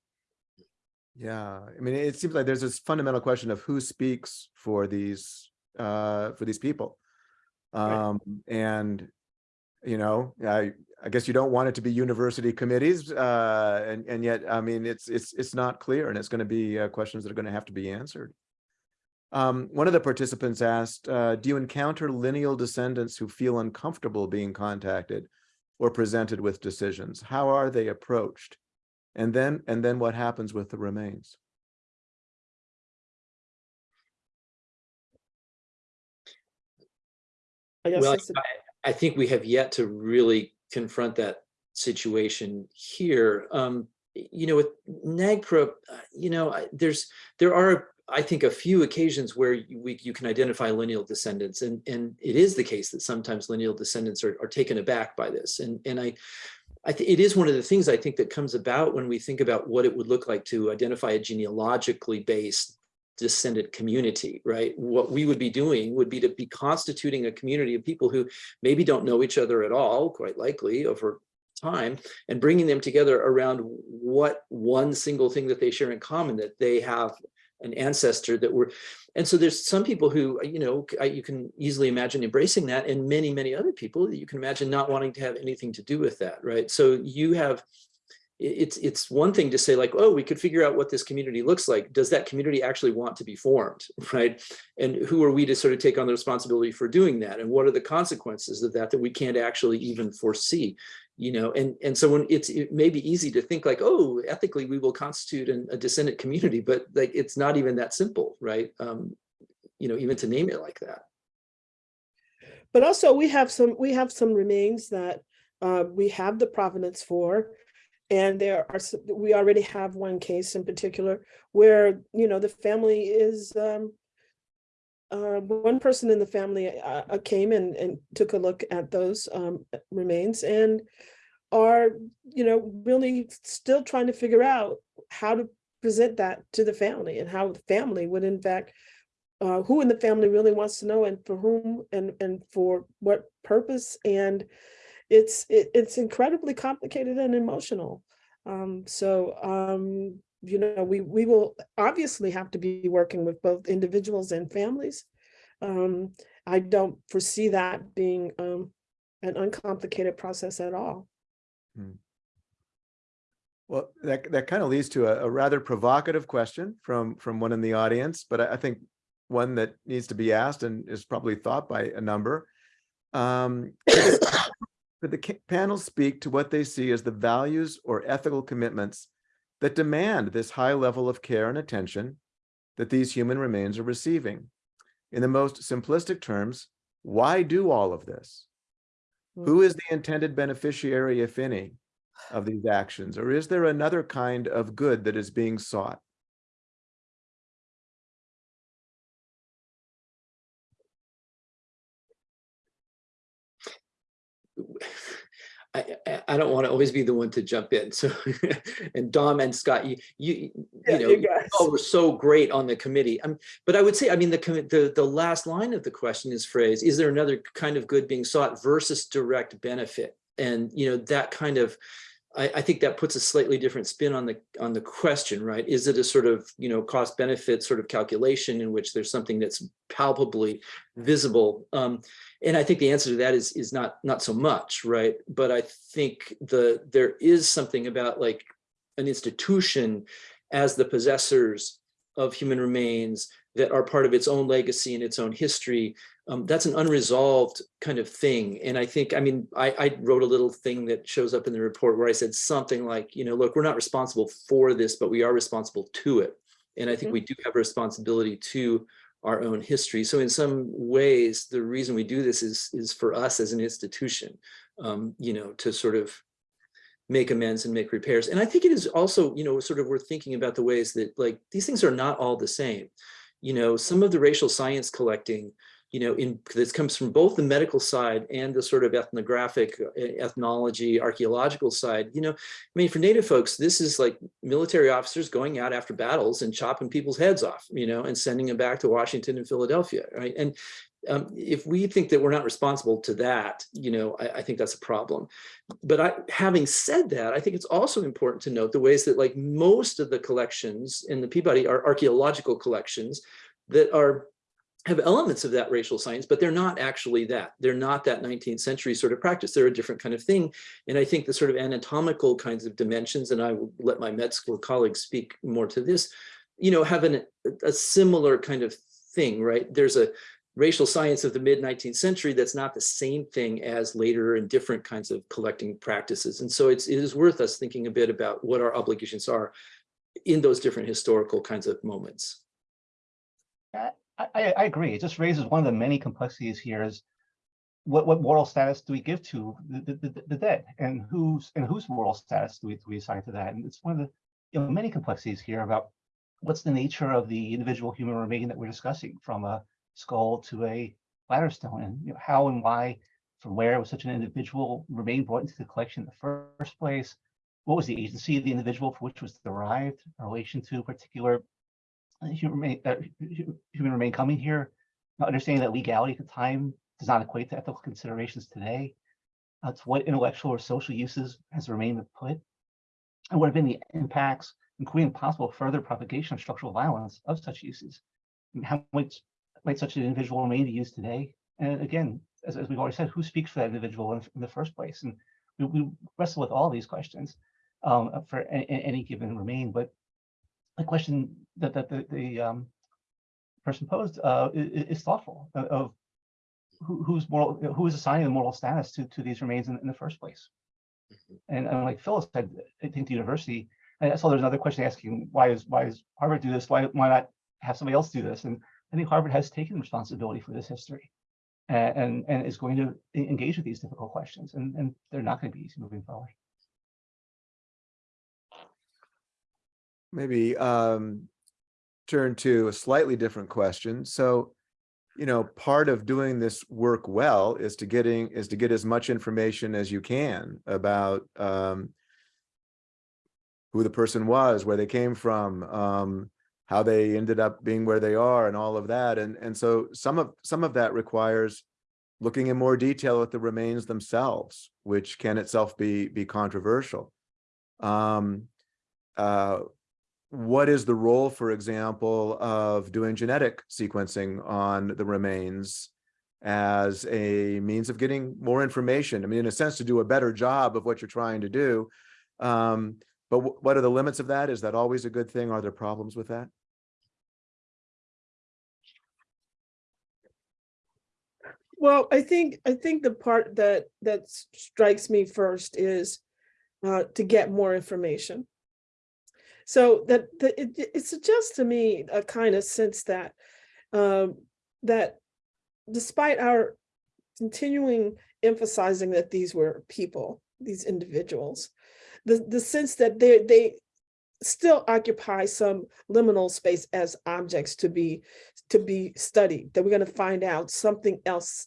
Speaker 1: Yeah, I mean, it seems like there's this fundamental question of who speaks for these, uh, for these people.
Speaker 2: Right.
Speaker 1: Um, and, you know, I, I guess you don't want it to be university committees, uh, and, and yet, I mean, it's, it's, it's not clear and it's gonna be, uh, questions that are gonna have to be answered. Um, one of the participants asked, uh, do you encounter lineal descendants who feel uncomfortable being contacted or presented with decisions? How are they approached? And then, and then what happens with the remains?
Speaker 2: I guess
Speaker 3: Well,
Speaker 2: that's a-
Speaker 3: I think we have yet to really confront that situation here. Um, you know, with NAGPRA, uh, you know, there's, there are, I think, a few occasions where you- we, you can identify lineal descendants, and, and it is the case that sometimes lineal descendants are, are taken aback by this. And, and I, I think it is one of the things I think that comes about when we think about what it would look like to identify a genealogically based descendant community, right? What we would be doing would be to be constituting a community of people who maybe don't know each other at all, quite likely over time, and bringing them together around what one single thing that they share in common, that they have an ancestor that were, and so there's some people who, you know, you can easily imagine embracing that and many, many other people that you can imagine not wanting to have anything to do with that, right? So you have, it's, it's one thing to say like, oh, we could figure out what this community looks like. Does that community actually want to be formed, right? And who are we to sort of take on the responsibility for doing that? And what are the consequences of that that we can't actually even foresee? You know, and, and so when it's, it may be easy to think like, oh, ethically, we will constitute an, a descendant community, but like, it's not even that simple, right? Um, you know, even to name it like that.
Speaker 2: But also we have some, we have some remains that uh, we have the provenance for. And there are, we already have one case in particular where, you know, the family is, um, uh, one person in the family uh, uh, came and, and took a look at those um, remains and are, you know, really still trying to figure out how to present that to the family and how the family would in fact uh, who in the family really wants to know and for whom and and for what purpose and it's it, it's incredibly complicated and emotional. Um so um you know we we will obviously have to be working with both individuals and families. Um i don't foresee that being um an uncomplicated process at all.
Speaker 1: Well, that, that kind of leads to a, a rather provocative question from, from one in the audience, but I, I think one that needs to be asked and is probably thought by a number. Um, could the panel speak to what they see as the values or ethical commitments that demand this high level of care and attention that these human remains are receiving? In the most simplistic terms, why do all of this? Who hmm. is the intended beneficiary, if any, of these actions? Or is there another kind of good that is being sought?
Speaker 3: I, I- don't want to always be the one to jump in. So, and Dom and Scott, you, you,
Speaker 2: Yeah,
Speaker 3: you know,
Speaker 2: you
Speaker 3: all were so great on the committee. Um, but I would say, I mean, the, the, the last line of the question is phrased, is there another kind of good being sought versus direct benefit? And, you know, that kind of, I, I think that puts a slightly different spin on the, on the question, right? Is it a sort of, you know, cost benefit sort of calculation in which there's something that's palpably visible? Um, and I think the answer to that is, is not, not so much, right? But I think the, there is something about like an institution as the possessors of human remains that are part of its own legacy and its own history. Um, that's an unresolved kind of thing. And I think, I mean, I, I wrote a little thing that shows up in the report where I said something like, you know, look, we're not responsible for this, but we are responsible to it. And I think
Speaker 2: Mhm.
Speaker 3: we do have a responsibility to our own history. So in some ways, the reason we do this is, is for us as an institution, um, you know, to sort of make amends and make repairs. And I think it is also, you know, sort of worth thinking about the ways that like these things are not all the same. You know, some of the racial science collecting, you know, in this comes from both the medical side and the sort of ethnographic uh, ethnology, archaeological side. You know, I mean, for Native folks, this is like military officers going out after battles and chopping people's heads off, you know, and sending them back to Washington and Philadelphia, right? And um, if we think that we're not responsible to that, you know, I, I think that's a problem. But I, having said that, I think it's also important to note the ways that like most of the collections in the Peabody are archaeological collections that are have elements of that racial science, but they're not actually that. They're not that 19th century sort of practice. They're a different kind of thing. And I think the sort of anatomical kinds of dimensions, and I will let my med school colleagues speak more to this, you know, have an, a similar kind of thing, right? There's a racial science of the mid 19th century that's not the same thing as later and different kinds of collecting practices. And so it's, it is worth us thinking a bit about what our obligations are in those different historical kinds of moments.
Speaker 5: I, I, agree. It just raises one of the many complexities here is what, what moral status do we give to the, the, the- dead and whose and whose moral status do we, do we assign to that? And it's one of the you know, many complexities here about what's the nature of the individual human remain that we're discussing from a skull to a bladder stone and you know, how and why from where was such an individual remain brought into the collection in the first place? What was the agency of the individual for which was derived in relation to particular human remain, uh, human remain coming here, understanding that legality at the time does not equate to ethical considerations today. Uh, to what intellectual or social uses has the remain put? And what have been the impacts, including possible further propagation of structural violence of such uses? And how might, might such an individual remain be used today? And again, as, as we've already said, who speaks for that individual in, in the first place? And we, we wrestle with all these questions um, for a- a- any given remain, but the question that, that the, the um, person posed uh, i- i- is thoughtful of- who, who's moral, who is assigning the moral status to, to these remains in, in the first place. And, and like Phil's said, I think the university, and I saw there's another question asking, why is, why is Harvard do this? Why, why not have somebody else do this? And I think Harvard has taken responsibility for this history and, and, and is going to engage with these difficult questions and, and they're not going to be easy moving forward.
Speaker 1: Maybe um, turn to a slightly different question. So, you know, part of doing this work well is to getting is to get as much information as you can about um, who the person was, where they came from, um, how they ended up being where they are, and all of that. And and so some of some of that requires looking in more detail at the remains themselves, which can itself be be controversial. Um, uh, what is the role, for example, of doing genetic sequencing on the remains as a means of getting more information? I mean, in a sense, to do a better job of what you're trying to do. Um, but what are the limits of that? Is that always a good thing? Are there problems with that?
Speaker 2: Well, I think, I think the part that, that strikes me first is uh, to get more information. So that, that it, it- suggests to me a kind of sense that, um, that despite our continuing emphasizing that these were people, these individuals, the, the sense that they, they still occupy some liminal space as objects to be to be studied, that we're going to find out something else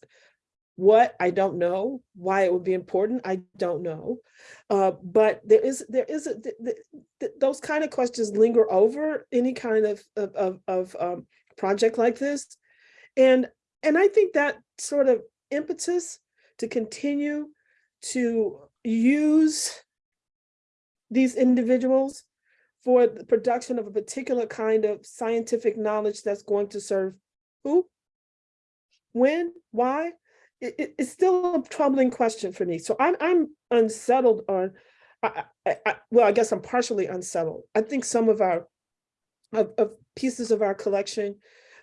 Speaker 2: What, I don't know. Why it would be important, I don't know. Uh, but there is, there is, a th- th- th- those kind of questions linger over any kind of, of, of, of, um, project like this. And, and I think that sort of impetus to continue to use these individuals for the production of a particular kind of scientific knowledge that's going to serve who? When? Why? It, it- it's still a troubling question for me. So I'm, I'm unsettled on, I, I, I, well, I guess I'm partially unsettled. I think some of our, of, of pieces of our collection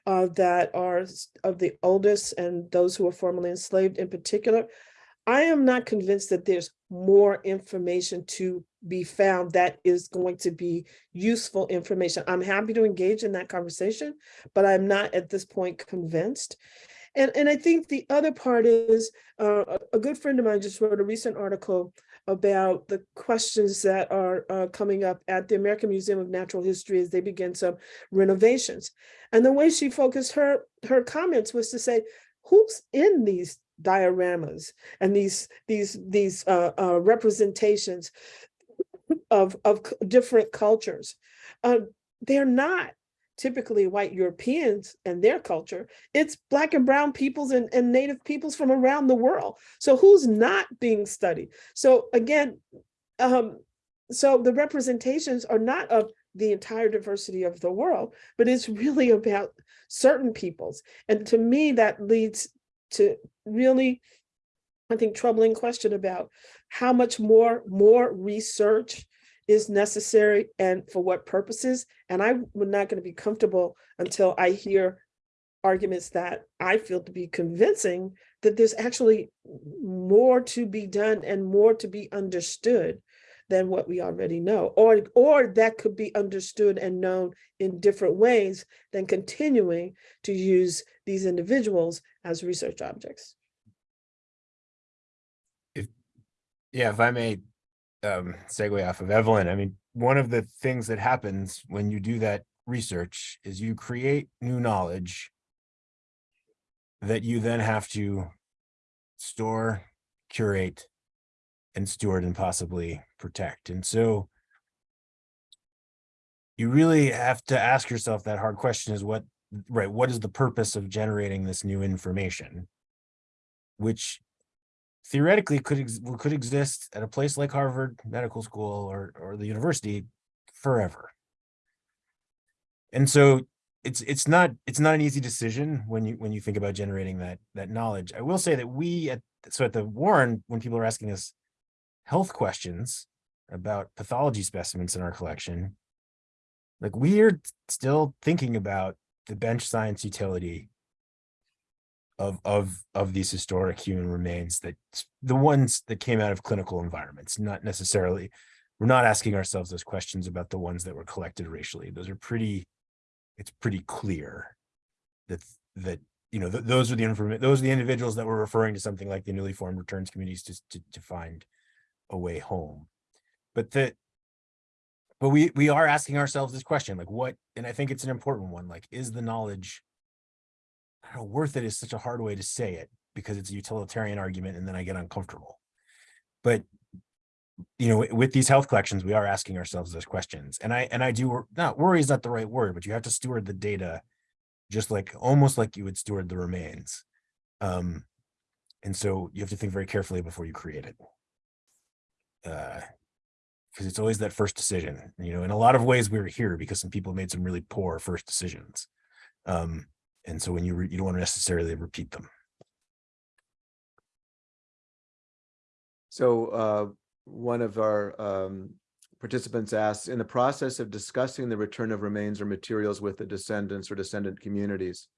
Speaker 2: uh, that are of the oldest and those who were formerly enslaved in particular, I am not convinced that there's more information to be found that is going to be useful information. I'm happy to engage in that conversation, but I'm not at this point convinced. And, and I think the other part is, uh, a, good friend of mine just wrote a recent article about the questions that are uh, coming up at the American Museum of Natural History as they begin some renovations. And the way she focused her, her comments was to say, who's in these dioramas and these, these, these uh, uh, representations of, of different cultures? Uh, they're not typically white Europeans and their culture. It's black and brown peoples and, and native peoples from around the world. So who's not being studied? So again, um, so the representations are not of the entire diversity of the world, but it's really about certain peoples. And to me, that leads to really, I think, troubling question about how much more, more research is necessary and for what purposes. And I'm not going to be comfortable until I hear arguments that I feel to be convincing that there's actually more to be done and more to be understood than what we already know, or, or that could be understood and known in different ways than continuing to use these individuals as research objects.
Speaker 6: If, Yeah, if I may um segue off of Evelyn, I mean, one of the things that happens when you do that research is you create new knowledge that you then have to store, curate, and steward and possibly protect. And so you really have to ask yourself that hard question is what, right, what is the purpose of generating this new information? Which theoretically could ex- could exist at a place like Harvard Medical School or or the university forever. And so it's it's not it's not an easy decision when you when you think about generating that that knowledge. I will say that we at so at the Warren when people are asking us health questions about pathology specimens in our collection, like we're still thinking about the bench science utility of of of these historic human remains that the ones that came out of clinical environments not necessarily we're not asking ourselves those questions about the ones that were collected racially. Those are pretty it's pretty clear that that you know th- those are the information those are the individuals that were referring to something like the newly formed returns communities to, to to find a way home. But that but we we are asking ourselves this question like what and i think it's an important one like is the knowledge know, worth it is such a hard way to say it because it's a utilitarian argument and then I get uncomfortable. But you know, with these health collections, we are asking ourselves those questions. And I and I do not worry is not the right word, but you have to steward the data just like almost like you would steward the remains. Um, and so you have to think very carefully before you create it. Uh, because it's always that first decision. You know, in a lot of ways, we're here because some people made some really poor first decisions. Um, and so when you you don't want to necessarily repeat them.
Speaker 1: So uh, one of our um, participants asks, in the process of discussing the return of remains or materials with the descendants or descendant communities,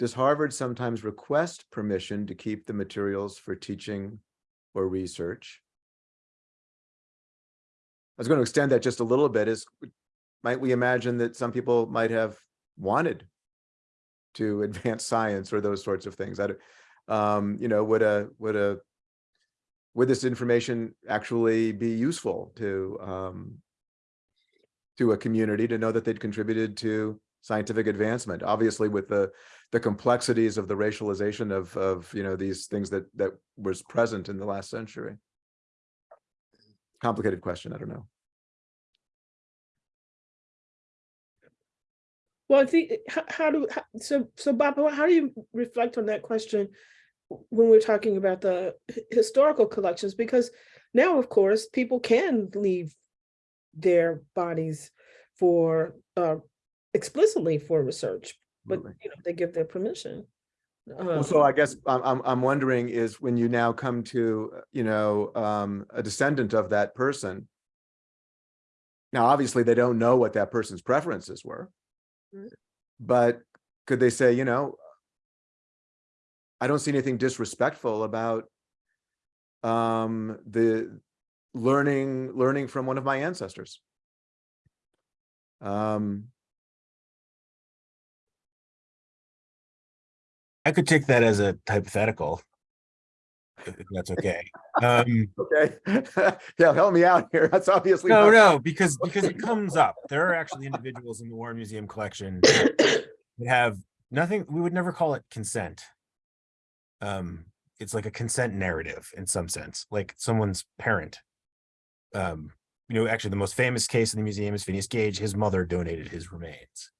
Speaker 1: does Harvard sometimes request permission to keep the materials for teaching or research? I was going to extend that just a little bit is, might we imagine that some people might have wanted to advance science or those sorts of things? I um, you know, would a, would a, would this information actually be useful to um, to a community to know that they'd contributed to scientific advancement? Obviously, with the the complexities of the racialization of, of, you know, these things that, that was present in the last century. Complicated question, I don't know.
Speaker 2: Well, I think, how, how do, how- so, so Bob, how do you reflect on that question when we're talking about the historical collections? Because now, of course, people can leave their bodies for, uh, explicitly for research, but, you know, they give their permission.
Speaker 1: Well, so I guess I'm, I'm, wondering is when you now come to, you know, um, a descendant of that person. Now, obviously, they don't know what that person's preferences were.
Speaker 2: Right.
Speaker 1: But could they say, you know, I don't see anything disrespectful about um, the learning, learning from one of my ancestors. Um,
Speaker 6: I could take that as a hypothetical. If that's okay. Um,
Speaker 1: okay, yeah, help me out here. That's obviously.
Speaker 6: no, no, because, because it comes up. There are actually individuals in the Warren Museum collection that have nothing, we would never call it consent. Um, it's like a consent narrative in some sense, like someone's parent. Um, you know, actually the most famous case in the museum is Phineas Gage. His mother donated his remains.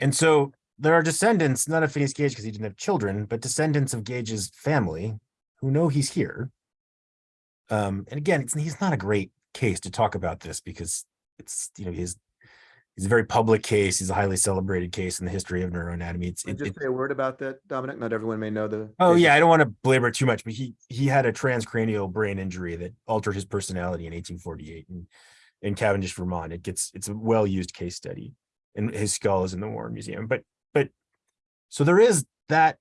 Speaker 6: And so there are descendants, not of Phineas Gage because he didn't have children, but descendants of Gage's family who know he's here. Um, and again, it's, he's not a great case to talk about this because it's, you know, his, he's a very public case. He's a highly celebrated case in the history of neuroanatomy. It's, it,
Speaker 1: you
Speaker 6: it,
Speaker 1: Just say a word about that, Dominic. Not everyone may know the.
Speaker 6: Oh yeah, I don't want to belabor it too much, but he he had a transcranial brain injury that altered his personality in 1848 in, in Cavendish, Vermont. It gets it's a well-used case study, and his skull is in the Warren Museum. But so there is that.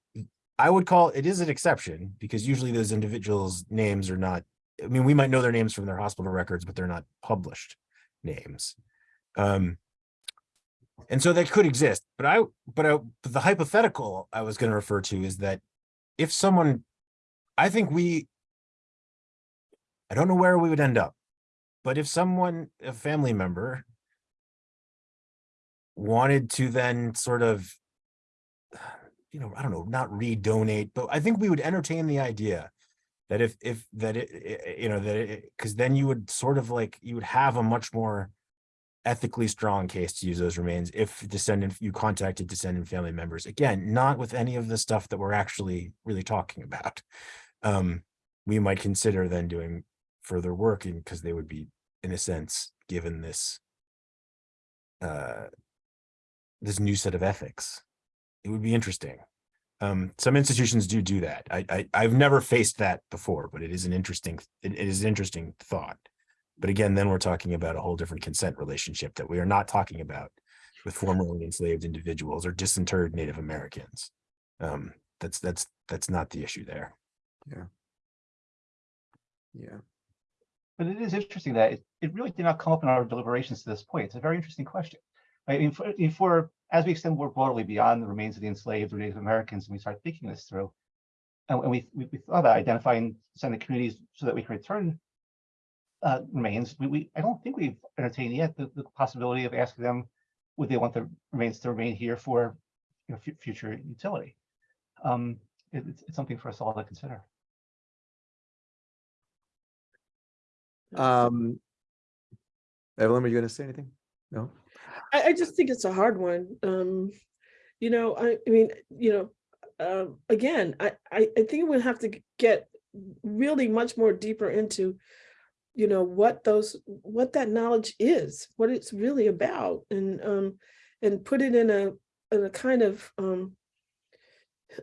Speaker 6: I would call it is an exception because usually those individuals' names are not. I mean, we might know their names from their hospital records, but they're not published names. Um, and so that could exist, but I, but I, but the hypothetical I was going to refer to is that if someone, I think we, I don't know where we would end up, but if someone, a family member wanted to then sort of, you know, I don't know, not redonate, but I think we would entertain the idea that if, if, that it, you know, that it, because then you would sort of like, you would have a much more ethically strong case to use those remains if descendant, you contacted descendant family members. Again, not with any of the stuff that we're actually really talking about. Um, we might consider then doing further work because they would be, in a sense, given this uh, this new set of ethics. It would be interesting. Um, some institutions do do that. I, I I've never faced that before, but it is an interesting it, it is an interesting thought. But again, then we're talking about a whole different consent relationship that we are not talking about with formerly enslaved individuals or disinterred Native Americans. Um, that's that's that's not the issue there.
Speaker 1: Yeah, Yeah.
Speaker 5: But it is interesting that it, it really did not come up in our deliberations to this point. It's a very interesting question. I mean, for, if for, as we extend more broadly beyond the remains of the enslaved or Native Americans, and we start thinking this through, and, and we, we, we thought about identifying descendant communities so that we can return uh, remains, we, we, I don't think we've entertained yet the, the possibility of asking them, would they want the remains to remain here for, you know, future utility? Um, it- it's, it's something for us all to consider.
Speaker 1: um. Evelyn, were you gonna say anything? No?
Speaker 2: I, I just think it's a hard one. Um, you know, I, I mean, you know, um, again, I, I, I think we'll have to get really much more deeper into, you know, what those, what that knowledge is, what it's really about, and um, and put it in a, in a kind of um,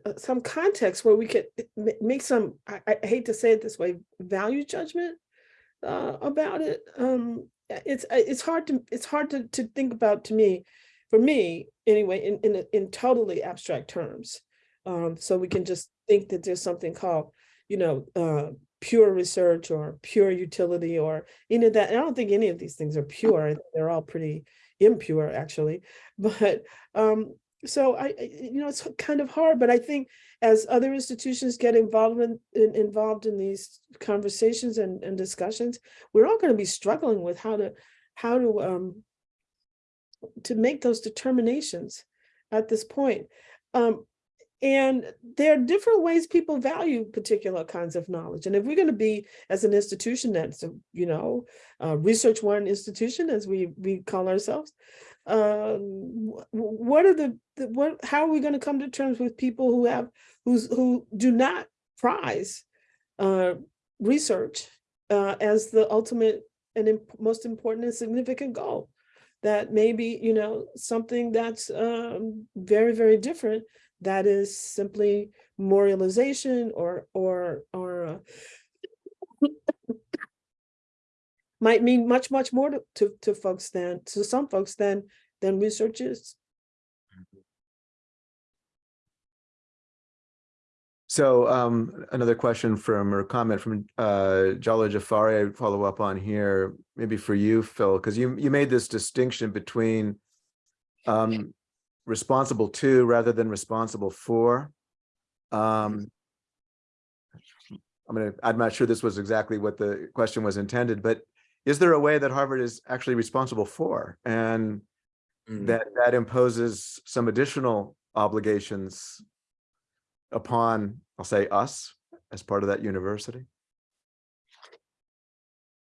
Speaker 2: uh, some context where we could make some, I, I hate to say it this way, value judgment uh, about it. Um, uh, it's uh, it's hard to it's hard to to think about to me, for me anyway, in in in totally abstract terms. Um, so we can just think that there's something called, you know, uh, pure research or pure utility or any of that. And I don't think any of these things are pure. They're all pretty impure, actually. But um, so I, you know, it's kind of hard. But I think as other institutions get involved in, in- involved in these conversations and, and discussions, we're all going to be struggling with how to how to um to make those determinations at this point. Um, and there are different ways people value particular kinds of knowledge. And if we're going to be as an institution that's, a, you know, a research one institution, as we, we call ourselves, wh- what are the, the, what, how are we going to come to terms with people who have, who's, who do not prize uh, research uh, as the ultimate and imp- most important and significant goal? That maybe, you know, something that's um, very, very different that is simply memorialization or or or uh, might mean much much more to, to to folks than to some folks than than research is.
Speaker 1: So um, another question from or comment from uh, Jala Jafari, I follow up on here, maybe for you, Phil, because you you made this distinction between um, responsible to rather than responsible for. Um, I'm gonna, I'm not sure this was exactly what the question was intended, but is there a way that Harvard is actually responsible for? And
Speaker 3: Mm.
Speaker 1: that that imposes some additional obligations upon, I'll say us, as part of that university?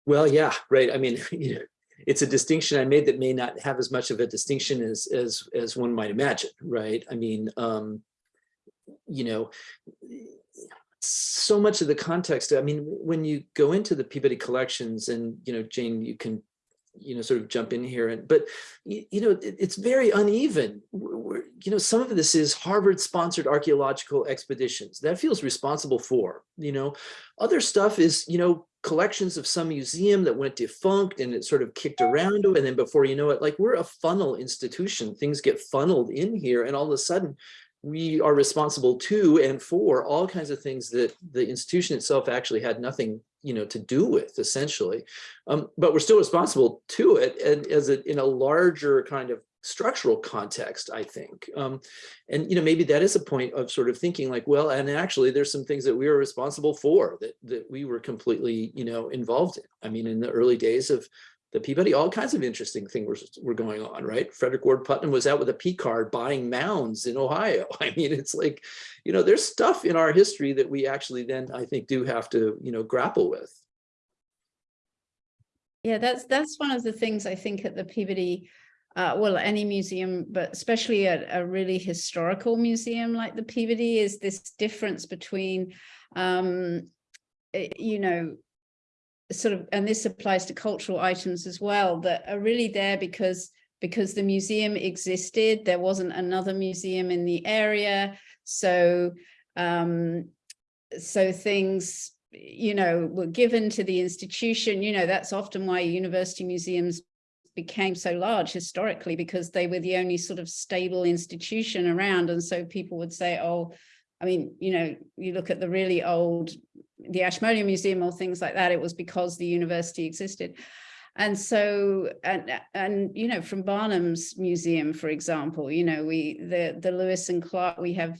Speaker 3: Well, yeah, right. I mean, you know, it's a distinction I made that may not have as much of a distinction as as as one might imagine, right? I mean, um, you know, so much of the context. I mean, when you go into the Peabody collections, and you know, Jane, you can you know sort of jump in here and but you, you know it, it's very uneven we're, we're- you know some of this is harvard sponsored archaeological expeditions that feels responsible for you know other stuff is you know collections of some museum that went defunct and it sort of kicked around and then before you know it like we're a funnel institution things get funneled in here and all of a sudden we are responsible to and for all kinds of things that the institution itself actually had nothing you know to do with essentially. Um, but we're still responsible to it and as a in a larger kind of structural context i think. Um, and you know maybe that is a point of sort of thinking like well and actually there's some things that we are responsible for that that we were completely you know involved in. I mean in the early days of the Peabody, all kinds of interesting things were, were going on, right? Frederic Ward Putnam was out with a P card buying mounds in Ohio. I mean, it's like, you know, there's stuff in our history that we actually then I think do have to, you know, grapple with.
Speaker 4: Yeah, that's that's one of the things I think at the Peabody, uh, well, any museum, but especially at a really historical museum like the Peabody, is this difference between, um, eh, you know, sort of, and this applies to cultural items as well, that are really there because because the museum existed. There wasn't another museum in the area, so um, so things you know, were given to the institution, you know, that's often why university museums became so large historically because they were the only sort of stable institution around. And so people would say, oh, I mean, you know, you look at the really old, the Ashmolean Museum or things like that, it was because the university existed. And so, and, and, you know, from Barnum's museum, for example, you know, we, the, the Lewis and Clark, we have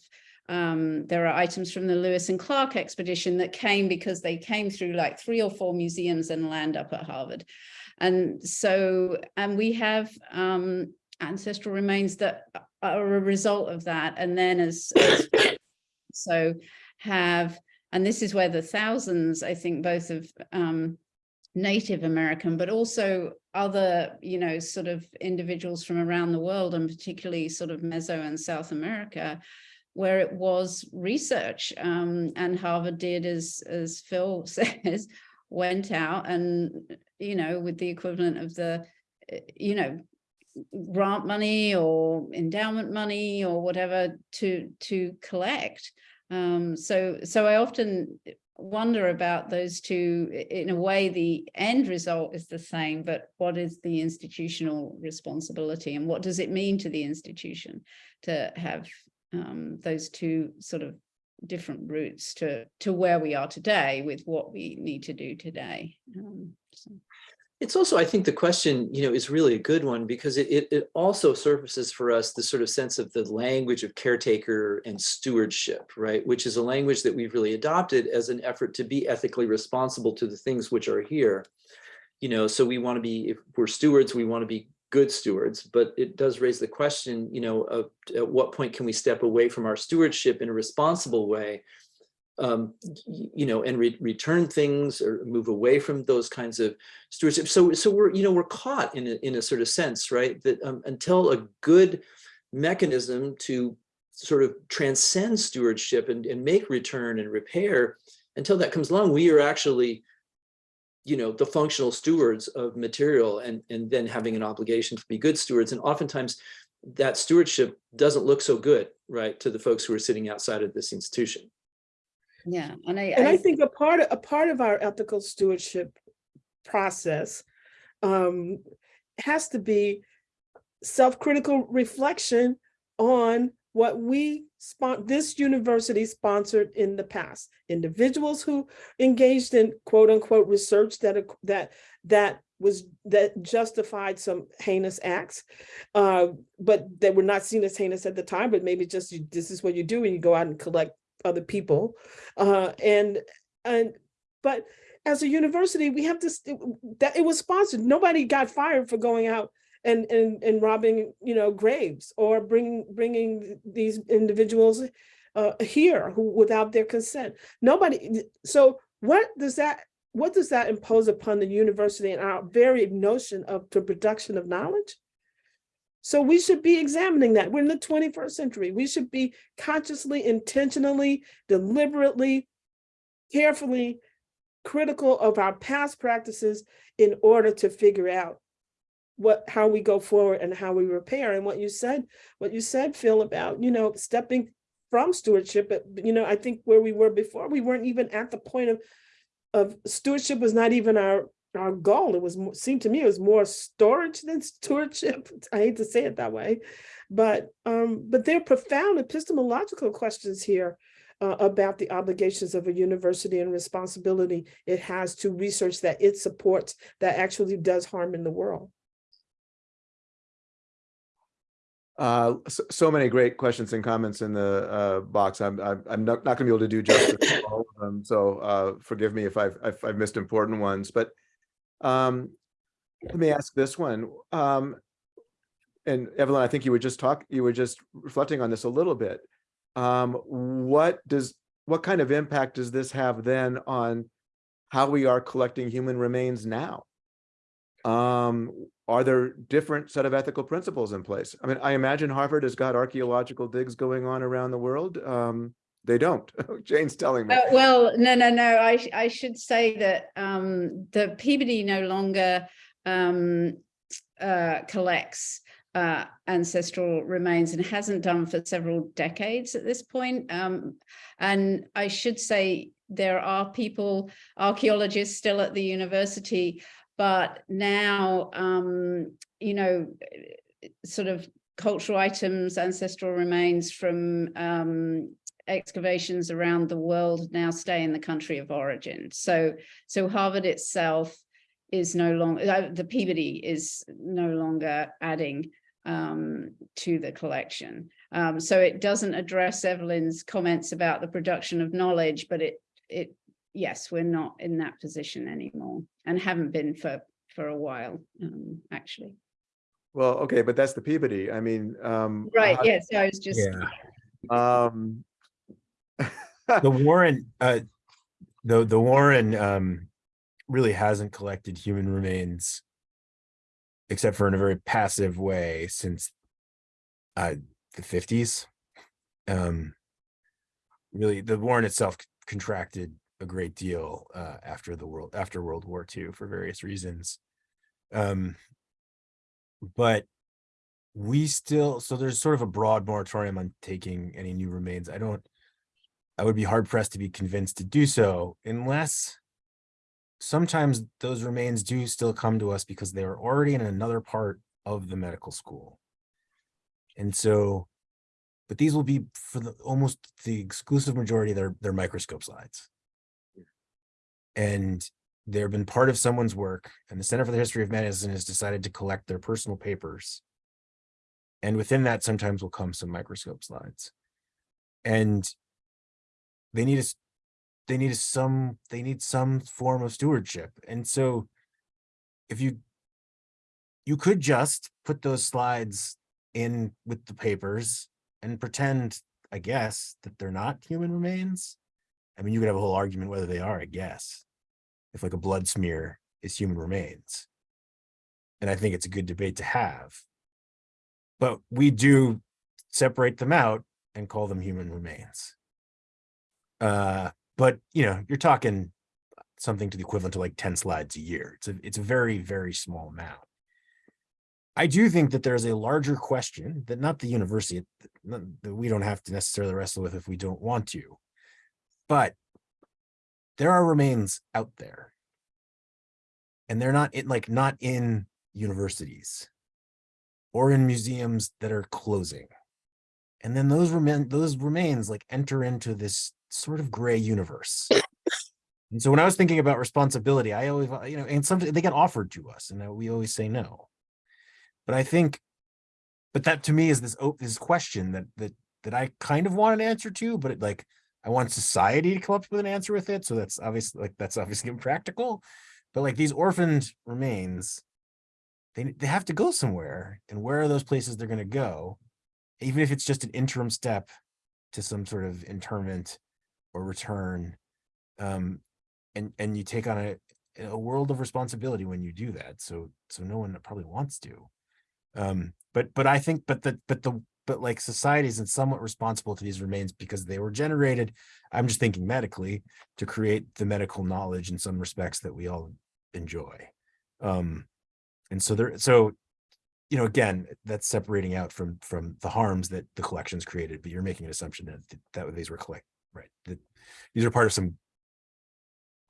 Speaker 4: um, there are items from the Lewis and Clark expedition that came because they came through like three or four museums and land up at Harvard. And so, and we have um, ancestral remains that are a result of that. And then as, as so have, and this is where the thousands, I think both of um, Native American, but also other, you know, sort of individuals from around the world and particularly sort of Meso and South America, where it was research um, and Harvard did, as, as Phil says, went out and, you know, with the equivalent of the, you know, grant money or endowment money or whatever to, to collect. Um, so, so I often wonder about those two, in a way, the end result is the same, but what is the institutional responsibility and what does it mean to the institution to have um, those two sort of different routes to to where we are today with what we need to do today. Um, so.
Speaker 3: It's also, I think the question, you know, is really a good one because it, it, it also surfaces for us the sort of sense of the language of caretaker and stewardship, right? Which is a language that we've really adopted as an effort to be ethically responsible to the things which are here. You know, so we want to be, if we're stewards, we want to be good stewards, but it does raise the question, you know, of at what point can we step away from our stewardship in a responsible way? Um, you know, and re- return things or move away from those kinds of stewardship. So, so we're, you know, we're caught in a, in a sort of sense, right? That um, until a good mechanism to sort of transcend stewardship and, and make return and repair, until that comes along, we are actually you know, the functional stewards of material and, and then having an obligation to be good stewards. And oftentimes that stewardship doesn't look so good, right, to the folks who are sitting outside of this institution.
Speaker 4: Yeah, and I,
Speaker 2: And I
Speaker 4: I
Speaker 2: think a part of, a part of our ethical stewardship process um, has to be self-critical reflection on what we this university sponsored in the past. Individuals who engaged in quote unquote research that that that was that justified some heinous acts, uh, but they were not seen as heinous at the time. But maybe just you, this is what you do when you go out and collect other people, uh, and and but as a university, we have this that it was sponsored. Nobody got fired for going out and and and robbing you know graves or bringing bringing these individuals uh, here who without their consent. Nobody. So what does that what does that impose upon the university and our very notion of the production of knowledge? So we should be examining that. We're in the 21st century. We should be consciously, intentionally, deliberately, carefully critical of our past practices in order to figure out what how we go forward and how we repair and what you said what you said phil about you know stepping from stewardship but you know i think where we were before we weren't even at the point of of stewardship was not even our our goal it was seemed to me it was more storage than stewardship i hate to say it that way but um but there are profound epistemological questions here uh, about the obligations of a university and responsibility it has to research that it supports that actually does harm in the world
Speaker 1: Uh, so, so many great questions and comments in the uh, box. I'm I'm, I'm not, not going to be able to do justice to all of them. So uh, forgive me if I've, if I've missed important ones. But um, let me ask this one. Um, and Evelyn, I think you were just talk. You were just reflecting on this a little bit. Um, what does what kind of impact does this have then on how we are collecting human remains now? Um, are there different set of ethical principles in place? I mean, I imagine Harvard has got archaeological digs going on around the world. Um, they don't. Jane's telling me.
Speaker 4: Uh, well, no, no, no. I I should say that um, the Peabody no longer um, uh, collects uh, ancestral remains and hasn't done for several decades at this point. Um, and I should say there are people, archaeologists still at the university, but now um, you know, sort of cultural items, ancestral remains from um, excavations around the world now stay in the country of origin. So, so Harvard itself is no longer, uh, the Peabody is no longer adding um, to the collection. Um, so it doesn't address Evelyn's comments about the production of knowledge, but it, it, yes, we're not in that position anymore and haven't been for, for a while, um, actually.
Speaker 1: Well, okay, but that's the Peabody. I mean, um,
Speaker 4: Right,
Speaker 1: how-
Speaker 4: yes, I was just,
Speaker 6: Yeah.
Speaker 1: Um,
Speaker 6: the Warren, uh, the, the Warren, um, really hasn't collected human remains except for in a very passive way since, uh, the fifties. Um, really, the Warren itself contracted a great deal, uh, after the world, after World War II for various reasons. Um, but we still, so there's sort of a broad moratorium on taking any new remains. I don't, I would be hard pressed to be convinced to do so unless sometimes those remains do still come to us because they are already in another part of the medical school. And so, but these will be for the almost the exclusive majority, they're, they're microscope slides. And they've been part of someone's work and the Center for the History of Medicine has decided to collect their personal papers. And within that sometimes will come some microscope slides. And they need us they need some they need some form of stewardship and so if you you could just put those slides in with the papers and pretend, I guess, that they're not human remains. I mean, you could have a whole argument whether they are, I guess. If like a blood smear is human remains. And I think it's a good debate to have. But we do separate them out and call them human remains. Uh, but you know, you're talking something to the equivalent to like 10 slides a year. It's a it's a very, very small amount. I do think that there's a larger question that not the university that that we don't have to necessarily wrestle with if we don't want to. But there are remains out there. And they're not in like not in universities or in museums that are closing. And then those remain those remains like enter into this sort of gray universe. And so when I was thinking about responsibility, I always, uh, you know, and something they get offered to us and uh, we always say no. But I think, but that to me is this this question that that that I kind of want an answer to, but it, like I want society to come up with an answer with it. So that's obviously like that's obviously impractical. But like these orphaned remains, they they have to go somewhere, and where are those places they're going to go? Even if it's just an interim step to some sort of interment or return, um, and and you take on a a world of responsibility when you do that. So so no one probably wants to. Um, but but I think but the but the but like society isn't somewhat responsible to these remains because they were generated. I'm just thinking medically to create the medical knowledge in some respects that we all enjoy. Um, and so there so you know again that's separating out from from the harms that the collections created but you're making an assumption that that these were collect right that these are part of some mm.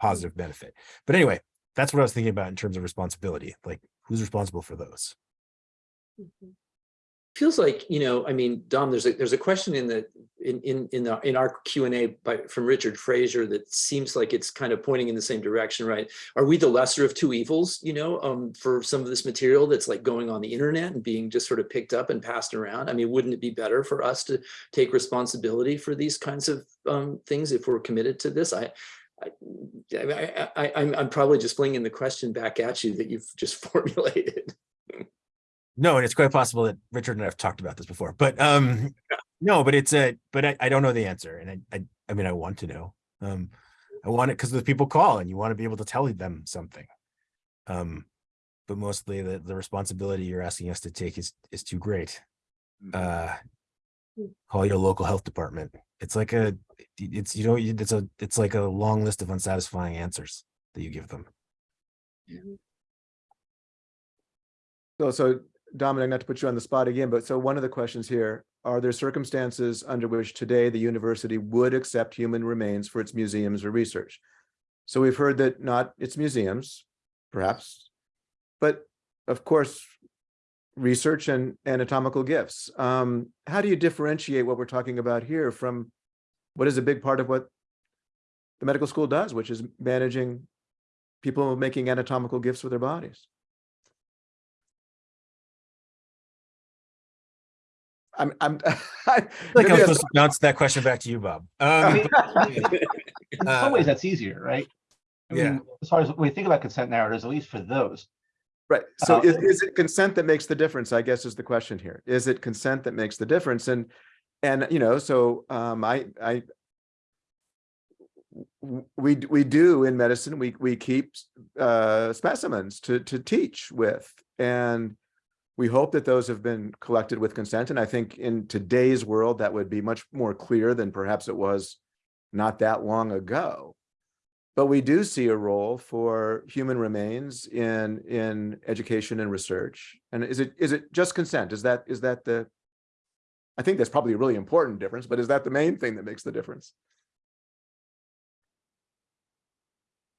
Speaker 6: positive benefit. But anyway that's what i was thinking about in terms of responsibility like who's responsible for those mm-hmm.
Speaker 3: Feels like you know i mean dom there's a there's a question in the in in in, the, in our Q and A by from richard fraser that seems like it's kind of pointing in the same direction right? Are we the lesser of two evils you know um for some of this material that's like going on the internet and being just sort of picked up and passed around? I mean wouldn't it be better for us to take responsibility for these kinds of um things if we're committed to this? I I, I, I, I'm, I'm probably just flinging the question back at you that you've just formulated.
Speaker 6: No, and it's quite possible that Richard and I have talked about this before, but um, no, but it's a, but I, I don't know the answer, and I, I, I mean, I want to know. Um, I want it because the people call, and you want to be able to tell them something. Um, but mostly the the responsibility you're asking us to take is is too great. Uh, call your local health department. It's like a, it's you know, it's a, it's like a long list of unsatisfying answers that you give them.
Speaker 1: So, so Dominic, not to put you on the spot again, but so one of the questions here, are there circumstances under which today the university would accept human remains for its museums or research? So we've heard that not its museums, perhaps, but of course, research and anatomical gifts. Um, how do you differentiate what we're talking about here from what is a big part of what the medical school does, which is managing people making anatomical gifts with their bodies? I'm, I'm,
Speaker 6: I feel like
Speaker 1: maybe
Speaker 6: I was
Speaker 1: that's-
Speaker 6: supposed to bounce that question back to you, Bob. Um,
Speaker 5: In some ways, that's easier, right? I
Speaker 6: yeah.
Speaker 5: As far as we think about consent narratives, at least for those,
Speaker 1: Right, so
Speaker 5: Uh,
Speaker 1: is, is it consent that makes the difference, I guess is the question here. Is it consent that makes the difference? And, and, you know, so, um, I We, we do in medicine, we, we keep, uh, specimens to, to teach with. And we hope that those have been collected with consent. And I think in today's world, that would be much more clear than perhaps it was not that long ago. But we do see a role for human remains in, in education and research. And is it, is it just consent? Is that, is that the? I think that's probably a really important difference, but is that the main thing that makes the difference?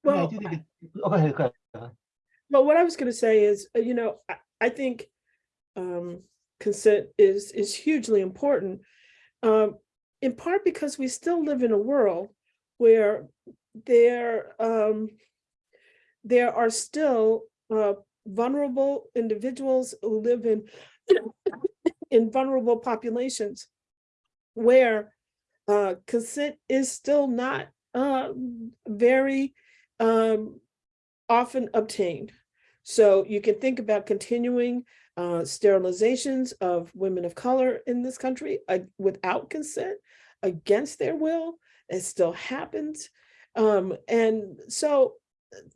Speaker 5: I I
Speaker 2: Well,
Speaker 5: do think, it- oh, go ahead, go ahead.
Speaker 2: Well, what I was going to say is, uh, you know, I, I think um, consent is is hugely important, um, in part because we still live in a world where there um, there are still uh, vulnerable individuals who live in in vulnerable populations where uh, consent is still not uh, very um, often obtained. So you can think about continuing uh, sterilizations of women of color in this country uh, without consent, against their will. It still happens. Um, and so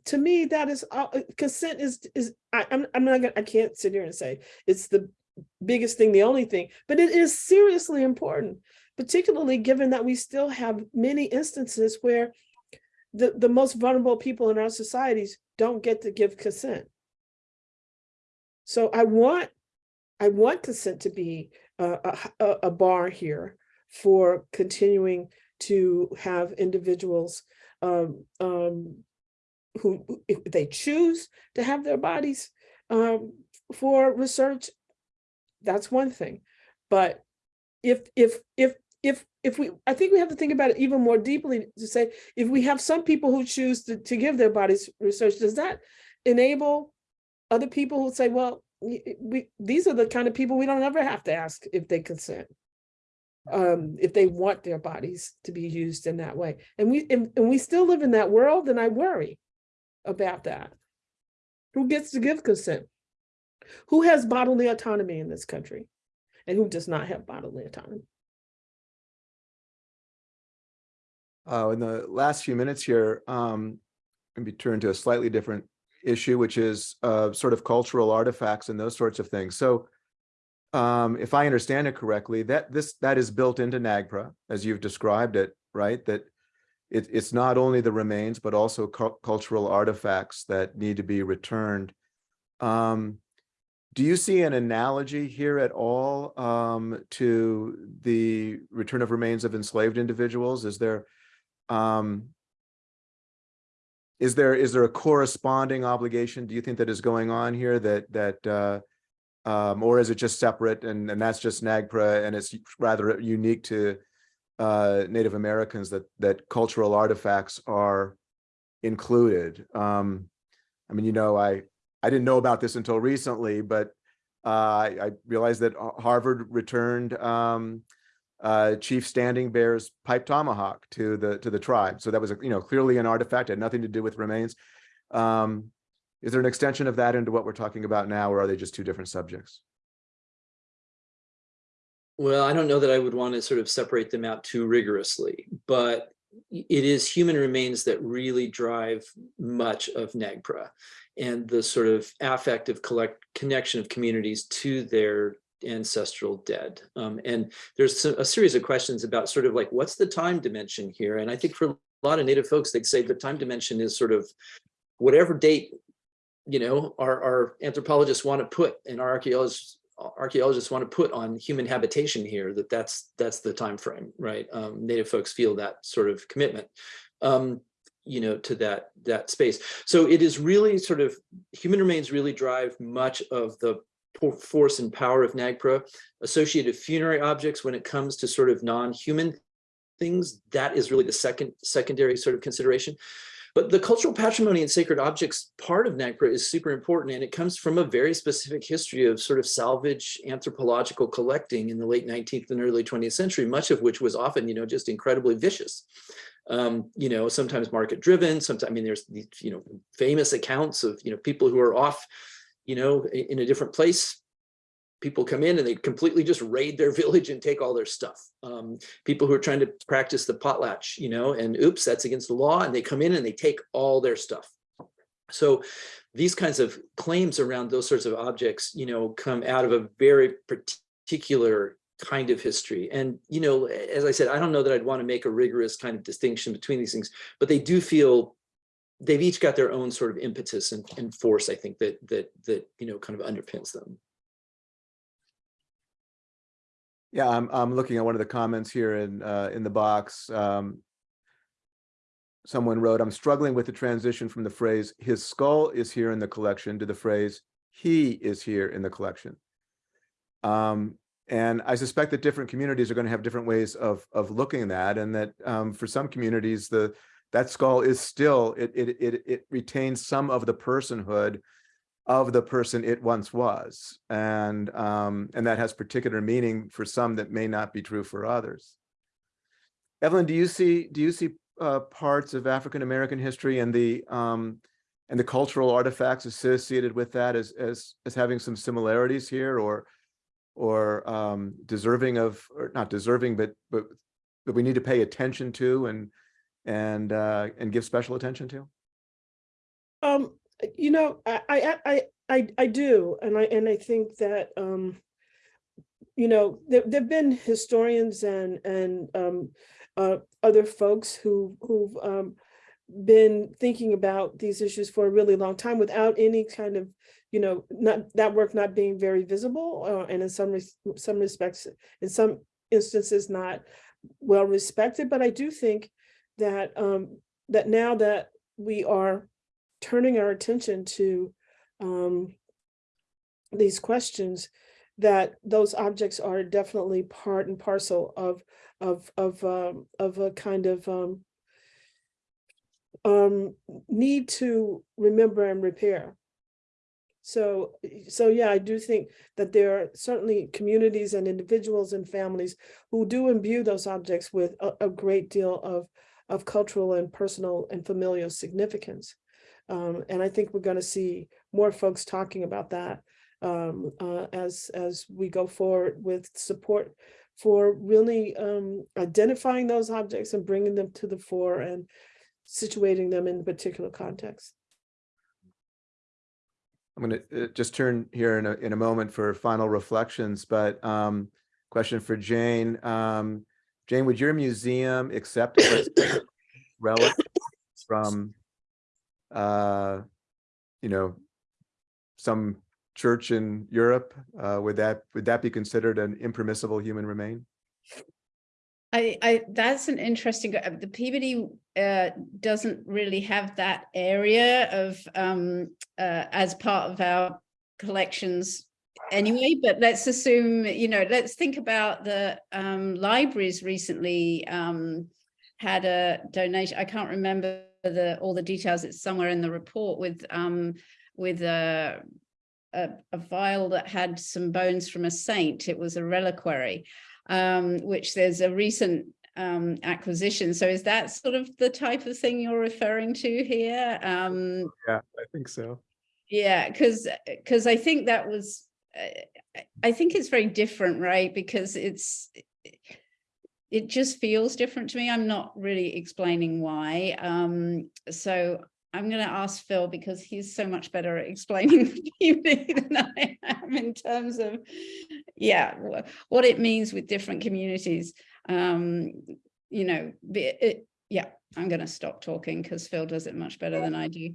Speaker 2: to me, that is, uh, uh, consent is, is, I, I'm, I'm not gonna, I can't sit here and say it's the biggest thing, the only thing, but it is seriously important, particularly given that we still have many instances where the, the most vulnerable people in our societies don't get to give consent. So I want, I want consent to be a, a, a- bar here for continuing to have individuals um, um, who, who- if they choose to have their bodies um, for research, that's one thing. But if, if, if, if, if we, I think we have to think about it even more deeply to say, if we have some people who choose to, to give their bodies research, does that enable other people who say, well, we, these are the kind of people we don't ever have to ask if they consent. Um, if they want their bodies to be used in that way. And we, and, and we still live in that world and I worry about that. Who gets to give consent? Who has bodily autonomy in this country? And who does not have bodily autonomy?
Speaker 1: Uh, in the last few minutes here, um, maybe turn to a slightly different issue, which is uh, sort of cultural artifacts and those sorts of things. So um, if I understand it correctly, that this that is built into NAGPRA as you've described it, right? That it, it's not only the remains, but also cul- cultural artifacts that need to be returned. Um, do you see an analogy here at all um, to the return of remains of enslaved individuals? Is there um, is there is there a corresponding obligation? Do you think that is going on here that that uh, um, or is it just separate and and that's just NAGPRA and it's rather unique to uh, Native Americans that that cultural artifacts are included? Um, I mean, you know, I I didn't know about this until recently, but uh, I, I realized that Harvard returned um, uh, Chief Standing Bear's pipe tomahawk to the to the tribe. So that was, a, you know, clearly an artifact, had nothing to do with remains. Um, is there an extension of that into what we're talking about now, or are they just two different subjects?
Speaker 3: Well, I don't know that I would want to sort of separate them out too rigorously, but it is human remains that really drive much of NAGPRA and the sort of affective collect connection of communities to their ancestral dead. Um, and there's a series of questions about sort of like, what's the time dimension here? And I think for a lot of Native folks, they'd say the time dimension is sort of whatever date, you know, our, our anthropologists want to put and our archaeologists archaeologists want to put on human habitation here that that's that's the time frame right um, native folks feel that sort of commitment um, you know to that that space so it is really sort of human remains really drive much of the force and power of nagpra associated funerary objects when it comes to sort of non-human things that is really the second secondary sort of consideration but the cultural patrimony and sacred objects part of NAGPRA is super important, and it comes from a very specific history of sort of salvage anthropological collecting in the late 19th and early 20th century, much of which was often, you know, just incredibly vicious. Um, you know, sometimes market driven, sometimes, I mean, there's you know, famous accounts of, you know, people who are off, you know, in a different place people come in and they completely just raid their village and take all their stuff. Um, people who are trying to practice the potlatch, you know, and oops, that's against the law, and they come in and they take all their stuff. So these kinds of claims around those sorts of objects, you know, come out of a very particular kind of history. And, you know, as I said, I don't know that I'd want to make a rigorous kind of distinction between these things, but they do feel they've each got their own sort of impetus and, and force, I think, that that that you know kind of underpins them.
Speaker 1: Yeah, I'm, I'm looking at one of the comments here in, uh, in the box. Um, someone wrote, I'm struggling with the transition from the phrase, his skull is here in the collection to the phrase, he is here in the collection. Um, and I suspect that different communities are going to have different ways of, of looking at that and that um, for some communities, the, that skull is still, it, it, it, it retains some of the personhood of the person it once was. And, um, and that has particular meaning for some that may not be true for others. Evelyn, do you see, do you see uh, parts of African-American history and the, um, and the cultural artifacts associated with that as, as, as having some similarities here or, or um, deserving of, or not deserving, but, but, that we need to pay attention to and, and, uh, and give special attention to?
Speaker 2: Um, you know, I, I, I, I, I do, and I, and I think that, um, you know, there, there've been historians and, and, um, uh, other folks who, who've, um, been thinking about these issues for a really long time without any kind of, you know, not, that work not being very visible, uh, and in some, res- some respects, in some instances, not well respected, but I do think that, um, that now that we are turning our attention to um, these questions, that those objects are definitely part and parcel of of of um, of a kind of um, um, need to remember and repair. So, so yeah, I do think that there are certainly communities and individuals and families who do imbue those objects with a, a great deal of of cultural and personal and familial significance. Um, and I think we're going to see more folks talking about that um, uh, as as we go forward with support for really um, identifying those objects and bringing them to the fore and situating them in particular context.
Speaker 1: I'm going to just turn here in a, in a moment for final reflections, but um, question for Jane. Um, Jane, would your museum accept relics from, uh, you know, some church in Europe? Uh, would that would that be considered an impermissible human remain?
Speaker 4: I, I, that's an interesting, uh, the Peabody uh, doesn't really have that area of, um, uh, as part of our collections anyway, but let's assume, you know, let's think about the um, libraries recently um, had a donation, I can't remember the, all the details, it's somewhere in the report with, um, with a, a, a vial that had some bones from a saint, it was a reliquary um, which there's a recent um, acquisition. So is that sort of the type of thing you're referring to here? Um,
Speaker 1: Yeah, I think so.
Speaker 4: yeah, because because I think that was, I think it's very different, right? Because it's, it just feels different to me. I'm not really explaining why. Um, so I'm going to ask Phil because he's so much better at explaining than I am in terms of, yeah, what it means with different communities. Um, you know, it, yeah, I'm going to stop talking because Phil does it much better than I do.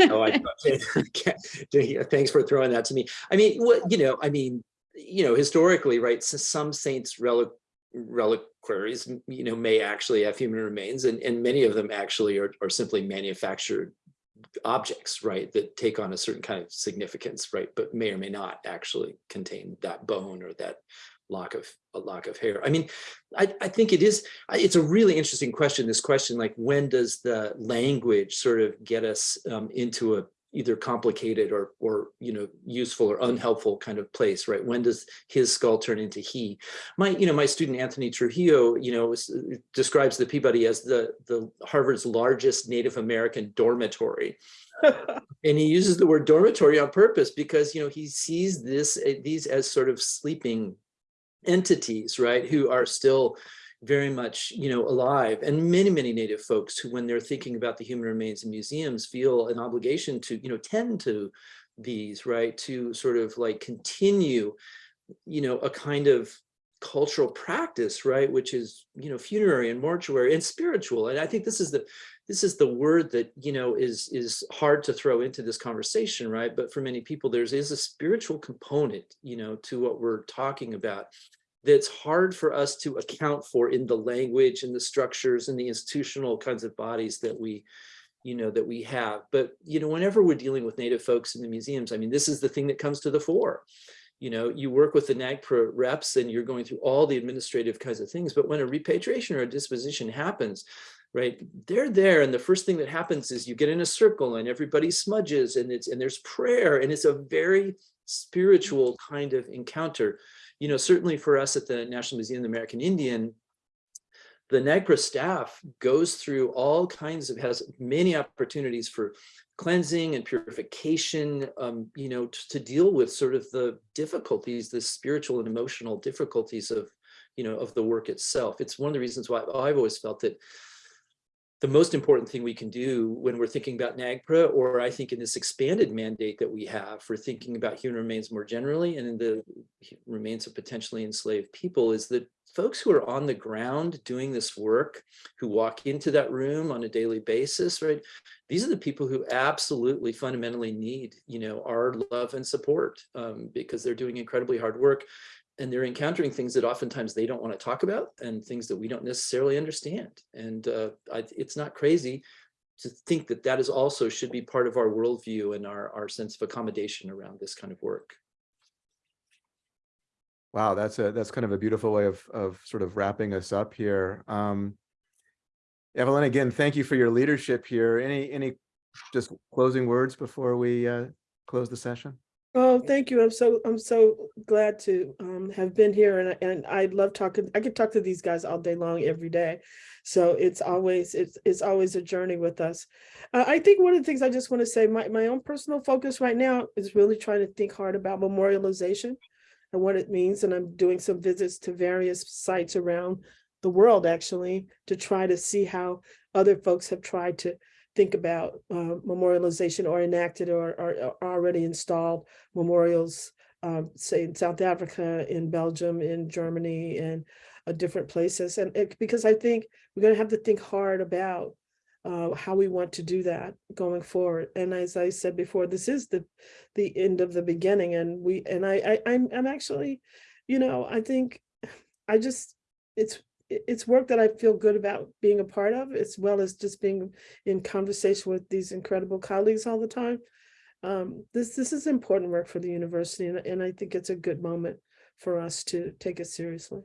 Speaker 3: Oh, I, thanks for throwing that to me. I mean, what, you know, I mean, you know, historically, right, so some saints relic reliquaries, you know, may actually have human remains and, and many of them actually are, are simply manufactured objects, right, that take on a certain kind of significance, right, but may or may not actually contain that bone or that lock of a lock of hair. I mean, I, I think it is, it's a really interesting question, this question, like when does the language sort of get us um, into a either complicated or, or, you know, useful or unhelpful kind of place, right? When does his skull turn into he? My, you know, my student Anthony Trujillo, you know, s- describes the Peabody as the, the Harvard's largest Native American dormitory. And he uses the word dormitory on purpose because, you know, he sees this, eh, these as sort of sleeping entities, right, who are still very much, you know, alive. And many, many native folks who, when they're thinking about the human remains in museums, feel an obligation to, you know, tend to these, right, to sort of like continue, you know, a kind of cultural practice, right, which is, you know, funerary and mortuary and spiritual. And I think this is the this is the word that you know is is hard to throw into this conversation right but for many people there's is a spiritual component you know to what we're talking about that's hard for us to account for in the language and the structures and the institutional kinds of bodies that we you know that we have but you know whenever we're dealing with native folks in the museums i mean this is the thing that comes to the fore you know you work with the NAGPRA reps and you're going through all the administrative kinds of things but when a repatriation or a disposition happens right they're there and the first thing that happens is you get in a circle and everybody smudges and it's and there's prayer and it's a very spiritual kind of encounter. You know certainly for us at the national museum of the american indian the NAGPRA staff goes through all kinds of, has many opportunities for cleansing and purification, um, you know, to deal with sort of the difficulties, the spiritual and emotional difficulties of, you know, of the work itself. It's one of the reasons why I've always felt that the most important thing we can do when we're thinking about NAGPRA, or I think in this expanded mandate that we have for thinking about human remains more generally and in the remains of potentially enslaved people, is that folks who are on the ground doing this work, who walk into that room on a daily basis, right? These are the people who absolutely fundamentally need, you know, our love and support um, because they're doing incredibly hard work and they're encountering things that oftentimes they don't want to talk about and things that we don't necessarily understand. And uh, I, it's not crazy to think that that is also should be part of our worldview and our, our sense of accommodation around this kind of work.
Speaker 1: Wow, that's a, that's kind of a beautiful way of, of sort of wrapping us up here. Um, Evelyn, again, thank you for your leadership here. Any, any just closing words before we uh, close the session?
Speaker 2: Oh, thank you. I'm so, I'm so glad to um have been here and and I love talking, I could talk to these guys all day long, every day. So it's always, it's, it's always a journey with us. Uh, I think one of the things I just want to say, my, my own personal focus right now is really trying to think hard about memorialization and what it means. And I'm doing some visits to various sites around the world, actually, to try to see how other folks have tried to think about uh, memorialization or enacted or, or or already installed memorials, um, say in South Africa, in Belgium, in Germany, and uh, different places. And it, because I think we're going to have to think hard about uh, how we want to do that going forward. And as I said before, this is the the end of the beginning. And we and I, I I'm I'm actually, you know, I think I just it's it's work that I feel good about being a part of, as well as just being in conversation with these incredible colleagues all the time. Um, this this is important work for the university, and, and I think it's a good moment for us to take it seriously.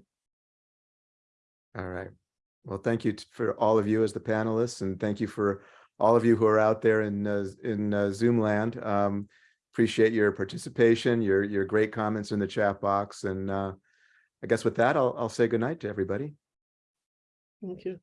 Speaker 1: All right. Well, thank you for all of you as the panelists and thank you for all of you who are out there in, uh, in uh, Zoom land. Um, Appreciate your participation, your, your great comments in the chat box. And uh, I guess with that, I'll, I'll say to everybody.
Speaker 2: Thank you.